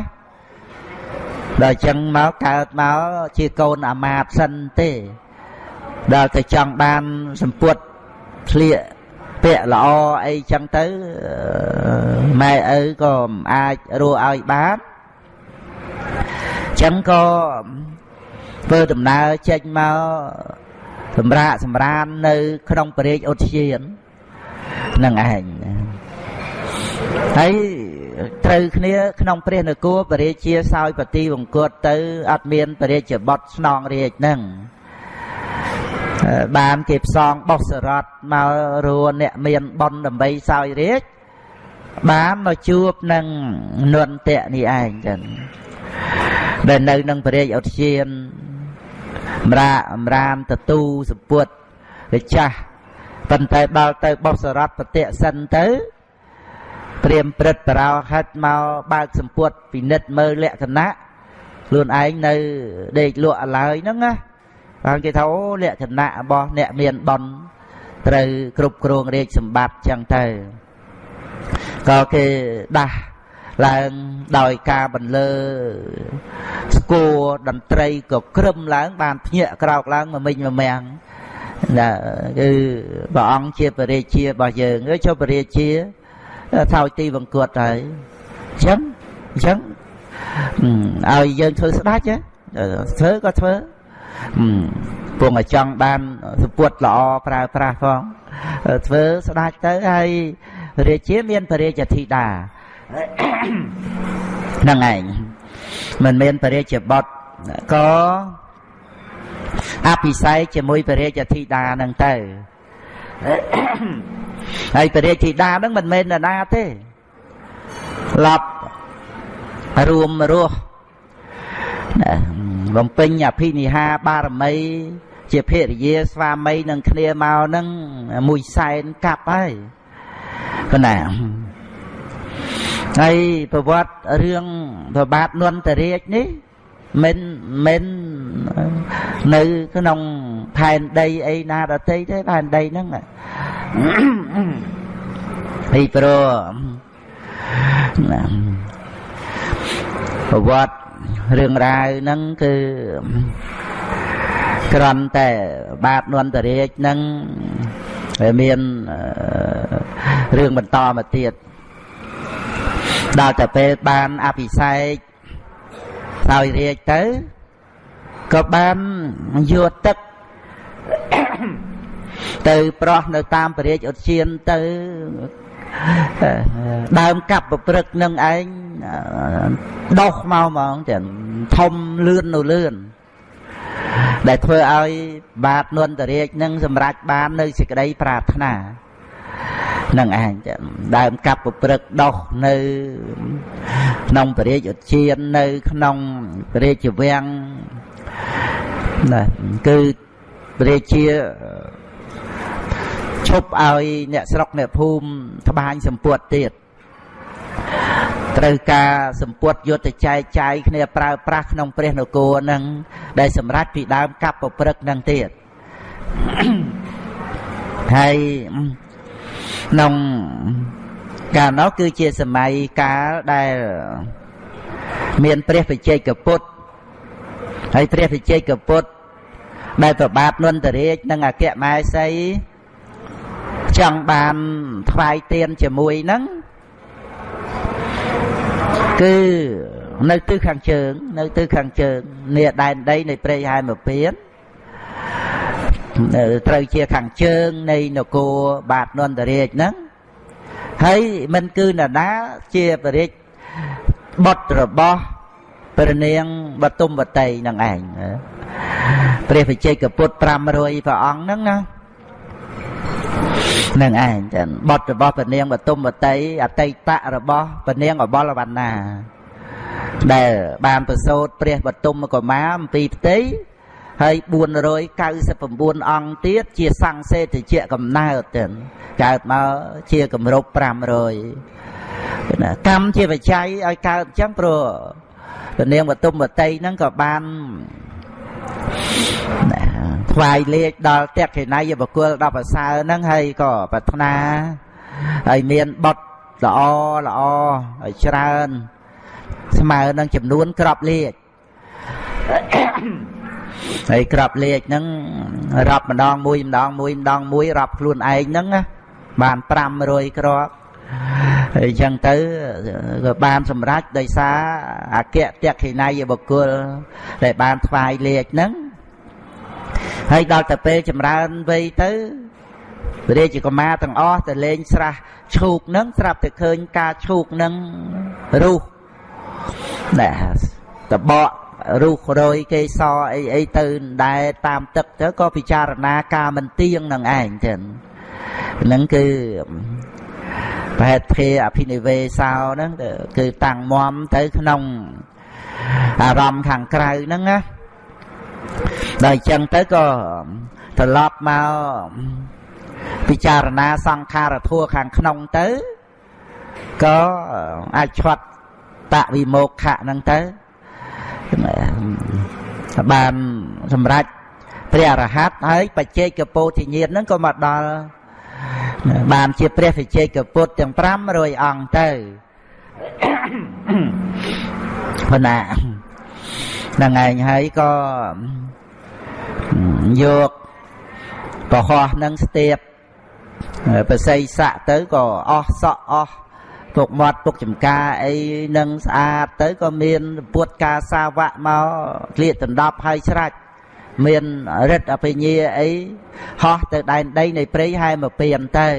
ដល់ចឹងមកកើតមកជាកូនអាមាត្យសិនទេ ដល់ទៅចង់បានសម្ពុតធ្លាកពាក់ល្អអីចឹងទៅម៉ែឪក៏មិនអាចរស់ឲ្យបាន ចឹងក៏ធ្វើដំណើរចេញមកសម្រាកសម្រាននៅ ក្នុងពរាជឧទ្យាននឹងឯងហើយត្រូវគ្នាក្នុងព្រះនគរបរិជាសោយបទីវង្គតទៅអត់មានបរិជាបុតស្នងរាជនឹងបានគេផ្សងបោះសរតមករួអ្នកមានប៉ុនដើម្បីសោយរាជបានមកជួបនឹងនន្តៈនេះឯងចឹង ដែលនៅនឹងព្រះរាជឧទ្យានមរាអមរាមតទូសពុតរាចាស់ប៉ុន្តែដល់ទៅបោះសរតប្រតិសិនទៅព្រាមព្រឹត្តបរោហិតមកបើកសម្ពុតពិនិត្យមើលលក្ខណៈខ្លួនឯងនៅដេកលក់ឡើយហ្នឹងណាបានគេថាអូលក្ខណៈរបស់អ្នកមានបនត្រូវគ្រប់គ្រងរាជសម្បត្តិចឹងទៅក៏គេដាស់ ឡើងដោយការបន្លឺស្គរតន្ត្រីក៏ក្រឹមឡើង បានភ្ញាក់ក្រោកឡើងមកមិញមកមាំងណាគឺព្រះអង្គជាបរិជារបស់យើងអើចុះបរិជាថោចទីបង្គត់ហើយអញ្ចឹងអញ្ចឹងឲ្យយើងធ្វើស្ដាច់ធ្វើក៏ធ្វើពងឲ្យចង់បានសពុតល្អប្រើប្រាស់ផងធ្វើស្ដាច់ទៅហើយរាជាមានបរិជាធីតា ហ្នឹងឯងមិនមែនបរិជាបុត្រក៏អភិសេកជាមួយបរិជាធីតាហ្នឹងទៅហើយបរិជាធីតាហ្នឹងមិនមែននរណាទេឡប់រួមរស់បំពេញអភិនិហាបារមី ជាភរិយាស្វាមីនឹងគ្នាមកហ្នឹងមួយសែនកាប់ហើយគណា ហើយប្រវត្តិរឿងប្របាទនន្តរាជនេះមិនមិននៅក្នុងផែនដីអីណាដតីទេផែនដីហ្នឹងពីព្រោះប្រវត្តិរឿងរ៉ាវហ្នឹងគឺក្រំតែបាទនន្តរាជហ្នឹងមានរឿងបន្តមកទៀត ដល់តែពេលបានអភិសេកហើយរាជទៅក៏បានយកទឹកទៅប្រោះនៅតាមពរាជឧទ្យានទៅដើមកាប់ប្រព្រឹកនឹងឯងដោះមកហ្មងទាំងធំលឿននៅលឿនដែលធ្វើឲ្យបាទនន្តរាជនឹងសម្រេចបាននៅសេចក្តីប្រាថ្នា នឹងឯងដើមកាប់ប្រព្រឹកដោះនៅ ក្នុងពរាជឧទ្យាននៅ ក្នុងពរាជវាំងណាគឺពរាជាឈប់ឲ្យអ្នកស្រុកអ្នកភូមិត្បាញសម្ពុតទៀតត្រូវការសម្ពុតយុទ្ធចែកចាយគ្នាប្រើប្រាស់ក្នុងព្រះនគរនឹងដែលសម្រាប់ពីដើមកាប់ប្រព្រឹកនឹងទៀតហើយ ក្នុងកាលនោះគឺជាសម័យកាលដែលមានព្រះបច្ចេកពុទ្ធហើយព្រះបច្ចេកពុទ្ធដែលប្របាទនន្តរាជនិងអគ្គមហេសីចង់បានថ្វាយទៀនជាមួយនឹងគឺនៅទិសខាងជើង នៅទិសខាងជើងនេះដែនដីនៃព្រៃហែមពៀន ត្រូវជាខាងជើងនៃនគរបាទនន្តរាជហ្នឹងហើយមិនគឺនរណាជាបរិជបុត្ររបស់ព្រះនាងបទុមវតីនឹងឯងព្រះវិជ័យកពុទ្ធ500ព្រះអង្គហ្នឹងណានឹងឯងចឹងបុត្ររបស់ព្រះនាងបទុមវតីអតីតរបស់ព្រះនាងអបលវណ្ណាដែលបានប្រសូតព្រះបទុមកុមារអំពីផ្ទៃ ហើយ499អង្គទៀតជាសង្សេតិជាកំណើតទៅកើតមកជាគម្រប់500ណាកម្មជាបច្ច័យឲ្យកើតអញ្ចឹងព្រោះព្រះនាងបទុមវតីហ្នឹងក៏បានថ្វាយលេខដល់តេខេណៃបុគ្គល10ប្រសើរហ្នឹងហើយក៏ប្រាថ្នាហើយមានបុតល្អល្អឲ្យច្រើនស្មើនឹងចំនួនក្របលេខ ហើយក្របលេខហ្នឹងរាប់ម្ដងមួយម្ដងមួយម្ដងមួយរាប់ខ្លួនឯងហ្នឹងបាន500គ្រាប់ហើយអញ្ចឹងទៅក៏បានសម្រេចដោយសារអគ្គតក្ខិណៃបុគ្គលដែលបានថ្វាយលេខហ្នឹងហើយដល់ទៅពេលចម្រើនវ័យទៅព្រះរាជកុមារទាំងអស់ទៅលេងស្រះឈូកហ្នឹងស្រាប់តែឃើញការឈូកហ្នឹងរុះណែតបក រូសរយគេសអីអីទៅដែរតាមទឹកទៅក៏ពិចារណាការមិនទៀងនឹងឯងចឹងហ្នឹងគឺប្រហែលធេអភិនិវេសោហ្នឹងគឺតាំងមមទៅក្នុងអារម្មណ៍ខាងក្រៅហ្នឹងណាដល់អញ្ចឹងទៅក៏ត្រឡប់មកពិចារណាសង្ខារធัวខាងក្នុងទៅក៏អាចឆ្លាត់តវិមោខៈហ្នឹងទៅ បានសម្រេចព្រះអរហន្តហើយបច្ចេកពោធិញ្ញាណហ្នឹងក៏មកដល់បានជាព្រះវិជ័យកពុទ្ធទាំង500អង្គទៅប៉ុណ្ណាហ្នឹងឯងហើយក៏យកប្រហោះនឹងស្ទាបប្រស័យស័កទៅក៏អស់សក់អស់ ពុកមាត់ពុកចំការអីនឹងស្អាតទៅក៏មានពុតការសាវៈមកក្លៀកដណ្ដប់ហើយច្រាច់មានរិទ្ធអភិញ្ញាអីហោះទៅដែនដីនៃព្រៃហែមកពៀនទៅ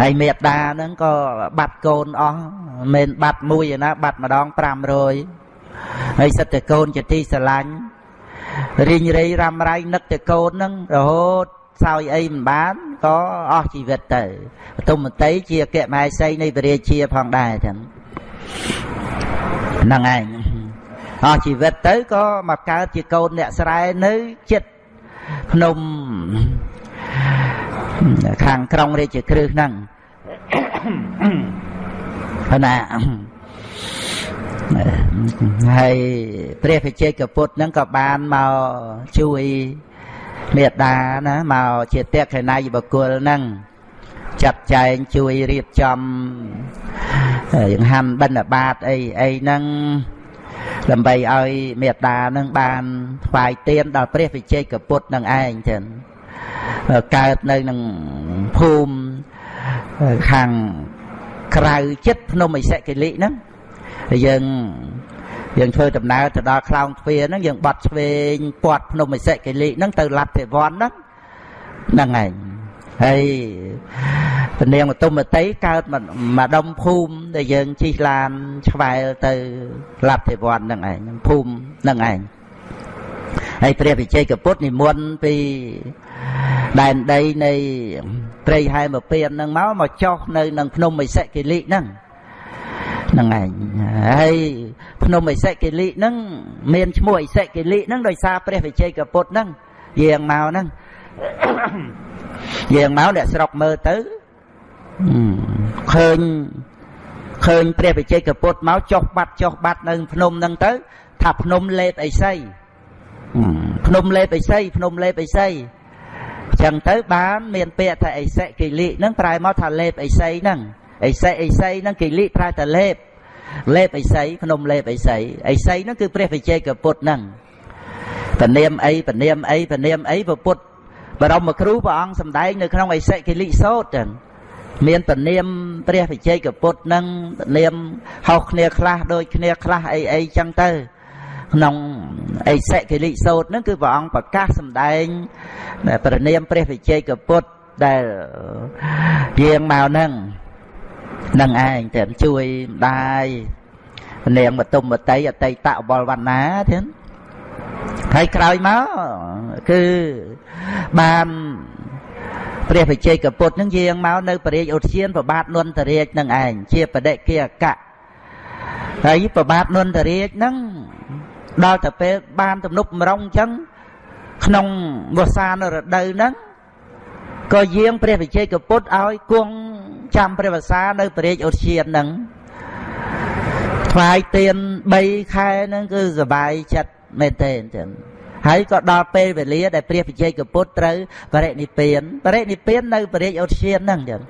ហើយមេត្តាហ្នឹងក៏បាត់កូនអស់មិនបាត់មួយណាបាត់ម្ដង500ហើយសិតតែកូនជាទីស្រឡាញ់រីងរៃរ៉ាំរ៉ៃនឹកតែកូនហ្នឹងរហូតសោយអីមិនបាន ក៏អស់ជីវិតទៅបទុមមតីជាអគ្គមហេសីនៃពរាជាផងដែរចឹងហ្នឹងឯងអស់ជីវិតទៅក៏មកកើតជាកូនអ្នកស្រែនៅចិត្តភ្នំខាងក្រុងរាជក្រឹសហ្នឹងណាហើយព្រះវិជ័យកពុទ្ធហ្នឹងក៏បានមកជួយ មេត្តាណាមកជាតេខេណៃបុគ្គលហ្នឹងចាត់ចែងជួយរៀបចំយ៉ាងហាន់បិណ្ឌបាតអីអីហ្នឹងដើម្បីឲ្យមេត្តានឹងបានថ្វាយទានដល់ព្រះវិជ័យកពុទ្ធនឹងឯងចឹងកើតនៅក្នុងភូមិខាងក្រៅចិត្តភ្នំឥសិកិលិហ្នឹងយើង យើងធ្វើដំណើរទៅដល់ខ្លោងទ្វារហ្នឹងយើងបត់ឆ្វេងពាត់ភ្នំឥសិកិលិហ្នឹងទៅលទ្ធិវ័នហ្នឹងហ្នឹងឯងហើយពនាងមតុមតីកើតម្ដុំភូមិដែលយើងជិះឡានឆ្វែលទៅលទ្ធិវ័នហ្នឹងឯងភូមិហ្នឹងឯងហើយព្រះវិជ័យកពុទ្ធនិមន្តពីដែនដីនៃព្រៃហែមពៀនហ្នឹងមកមកចុះនៅនឹងភ្នំឥសិកិលិហ្នឹង ហ្នឹងឯងហើយភ្នំឥសិកិលិហ្នឹងមានឈ្មោះឥសិកិលិហ្នឹងដោយសារព្រះវិជ័យកពុទ្ធហ្នឹងយាងមកហ្នឹងយាងមកអ្នកស្រុកមើលទៅឃើញឃើញព្រះវិជ័យកពុទ្ធមកចុះបាត់ចុះបាត់នៅភ្នំហ្នឹងទៅ ថាភ្នំលេបឥសីភ្នំលេបឥសីភ្នំលេបឥសីចឹងទៅបាន មានពាក្យថាអិសិកិលិហ្នឹងប្រែមកថាលេបអិសីហ្នឹង អិសិអិសីហ្នឹងកិលិប្រែថាលេបលេបអិសីភ្នំលេបអិសីអិសីហ្នឹងគឺព្រះវិជ័យកពុទ្ធហ្នឹងពនាមអីពនាមអីពនាមអីពុទ្ធបរមគ្រូព្រះអង្គសម្ដែងនៅក្នុងអិសិកិលិសោតចឹងមានពនាមព្រះវិជ័យកពុទ្ធនឹងពនាមហោសគ្នាខ្លះដូចគ្នាខ្លះអីអីចឹងទៅក្នុងអិសិកិលិសោតហ្នឹងគឺព្រះអង្គប្រកាសសម្ដែងប្រនាមព្រះវិជ័យកពុទ្ធដែលយាងមកហ្នឹង នឹងឯងតែជួយម្ដាយនាងបតុមបតីអតីតបលវណ្ណាទៀតហើយក្រោយមកគឺបានព្រះបជ័យកពុទ្ធនឹងយាងមកនៅបរិយាឧទ្យានប្របាទនន្តរាជនឹងឯងជាបដិគិអកៈហើយប្របាទនន្តរាជនឹងដល់ទៅពេលបានទំនុកម្រងអញ្ចឹងក្នុងវស្សានរដូវហ្នឹងក៏យាងព្រះវិជ័យកពុទ្ធឲ្យគង់ ចាំព្រះវស្សានៅព្រះរាជឧទ្យានហ្នឹងថ្វាយទៀន3ខែហ្នឹងគឺសบายចិត្តមែនទេចឹងហើយក៏ដល់ពេលវេលាដែលព្រះវិជ័យកពុទ្ធត្រូវបរិនិព្វានបរិនិព្វាននៅព្រះរាជឧទ្យានហ្នឹងចឹង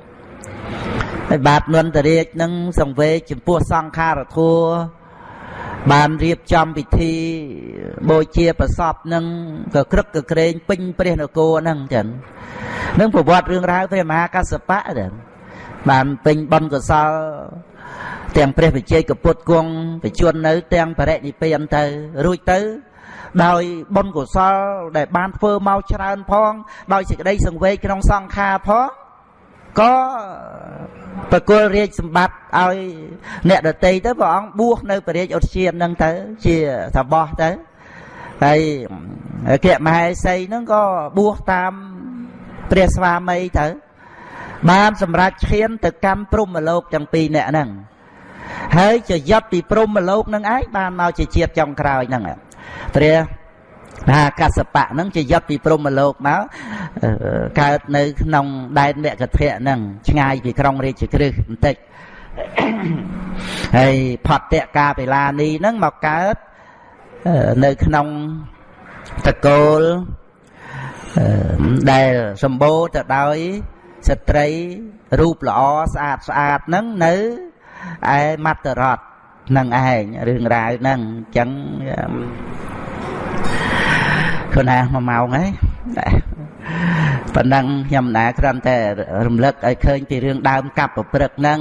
ហើយបាទនន្តរាជនឹងសង្វេគចំពោះសង្ខារធัวបានរៀបចំពិធីបូជាប្រសពនឹងក៏ក្រឹកក៏ក្រែងពេញព្រះនគរហ្នឹងចឹងនឹងប្រវត្តិរឿងរ៉ាវព្រះមហាកសបៈចឹង បានពេញបុណ្យកុសល ទាំងព្រះវិជ័យកពុទ្ធគង់បជននៅ ទាំងបរិនិព្វានទៅ រួចទៅ ដោយបុណ្យកុសល ដែលបានធ្វើមកច្រើនផង ដោយសេចក្តីសង្វេគក្នុងសង្ខារផងក៏ប្រគល់រាជសម្បត្តិឲ្យអ្នកដតីទៅព្រះអង្គបួសនៅព្រះរាជឧទ្យានហ្នឹងទៅ ជាសបោះទៅហើយគៈមហេសីហ្នឹងក៏បួសតាមព្រះស្វាមីទៅ បានសម្រេចឈានទៅកម្មព្រំលោកទាំងពីរអ្នកហ្នឹងហើយជាយត់ពីព្រំលោកហ្នឹងឯងបានមកជាជាតិចុងក្រោយហ្នឹងព្រះថាកសបៈហ្នឹងជាយត់ពីព្រំលោកមកកើតនៅក្នុងដែនមគ្គធៈហ្នឹងឆ្ងាយពីក្រុងរាជក្រឹសបន្តិចហើយផតៈកាបេឡានីហ្នឹងមកកើតនៅក្នុងតកូលដែលសម្បូរទៅដោយ ស្ត្រីរូបល្អស្អាតស្អាតហ្នឹងនៅឯមត្តរតនឹងឯងរឿងរ៉ាវហ្នឹងអញ្ចឹងខ្លួនណាមួយម៉ោងហើយប៉ុណ្ណឹងខ្ញុំណាគ្រាន់តែរំលឹកឲ្យឃើញពីរឿងដើមកັບប្រព្រឹកហ្នឹង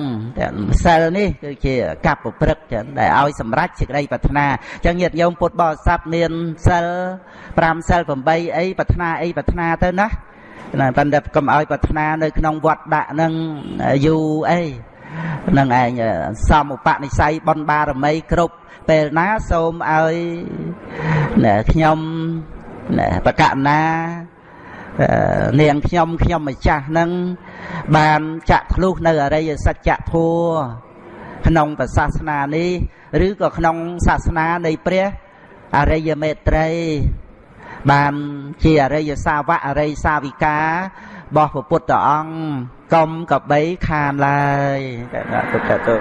ម្សិលនេះគឺជាកັບប្រព្រឹកចឹងដែលឲ្យសម្រេចសេចក្តីប្រាថ្នាអញ្ចឹងញាតិញោមពុទ្ធបរិស័ទមានសិល5សិល8អីប្រាថ្នាអីប្រាថ្នាទៅណា ណាប៉ុន្តែកុំឲ្យប្រាថ្នានៅក្នុងវត្តដាក់នឹងយូរអីនឹងឯងសំឧបនិស្ស័យបនបារមីគ្រប់ពេលណាសូមឲ្យខ្ញុំបកណានាងខ្ញុំខ្ញុំម្ចាស់នឹងបានចាក់ធ្លុះនៅអរិយសច្ចធัวក្នុងសាសនានេះ ឬក៏ក្នុងសាសនានៃព្រះអរិយមេត្រី បានជាអរិយសាវកអរិយសាវិការបស់ព្រះពុទ្ធអង្គកុំកបីខានឡើយតែពុទ្ធទៅ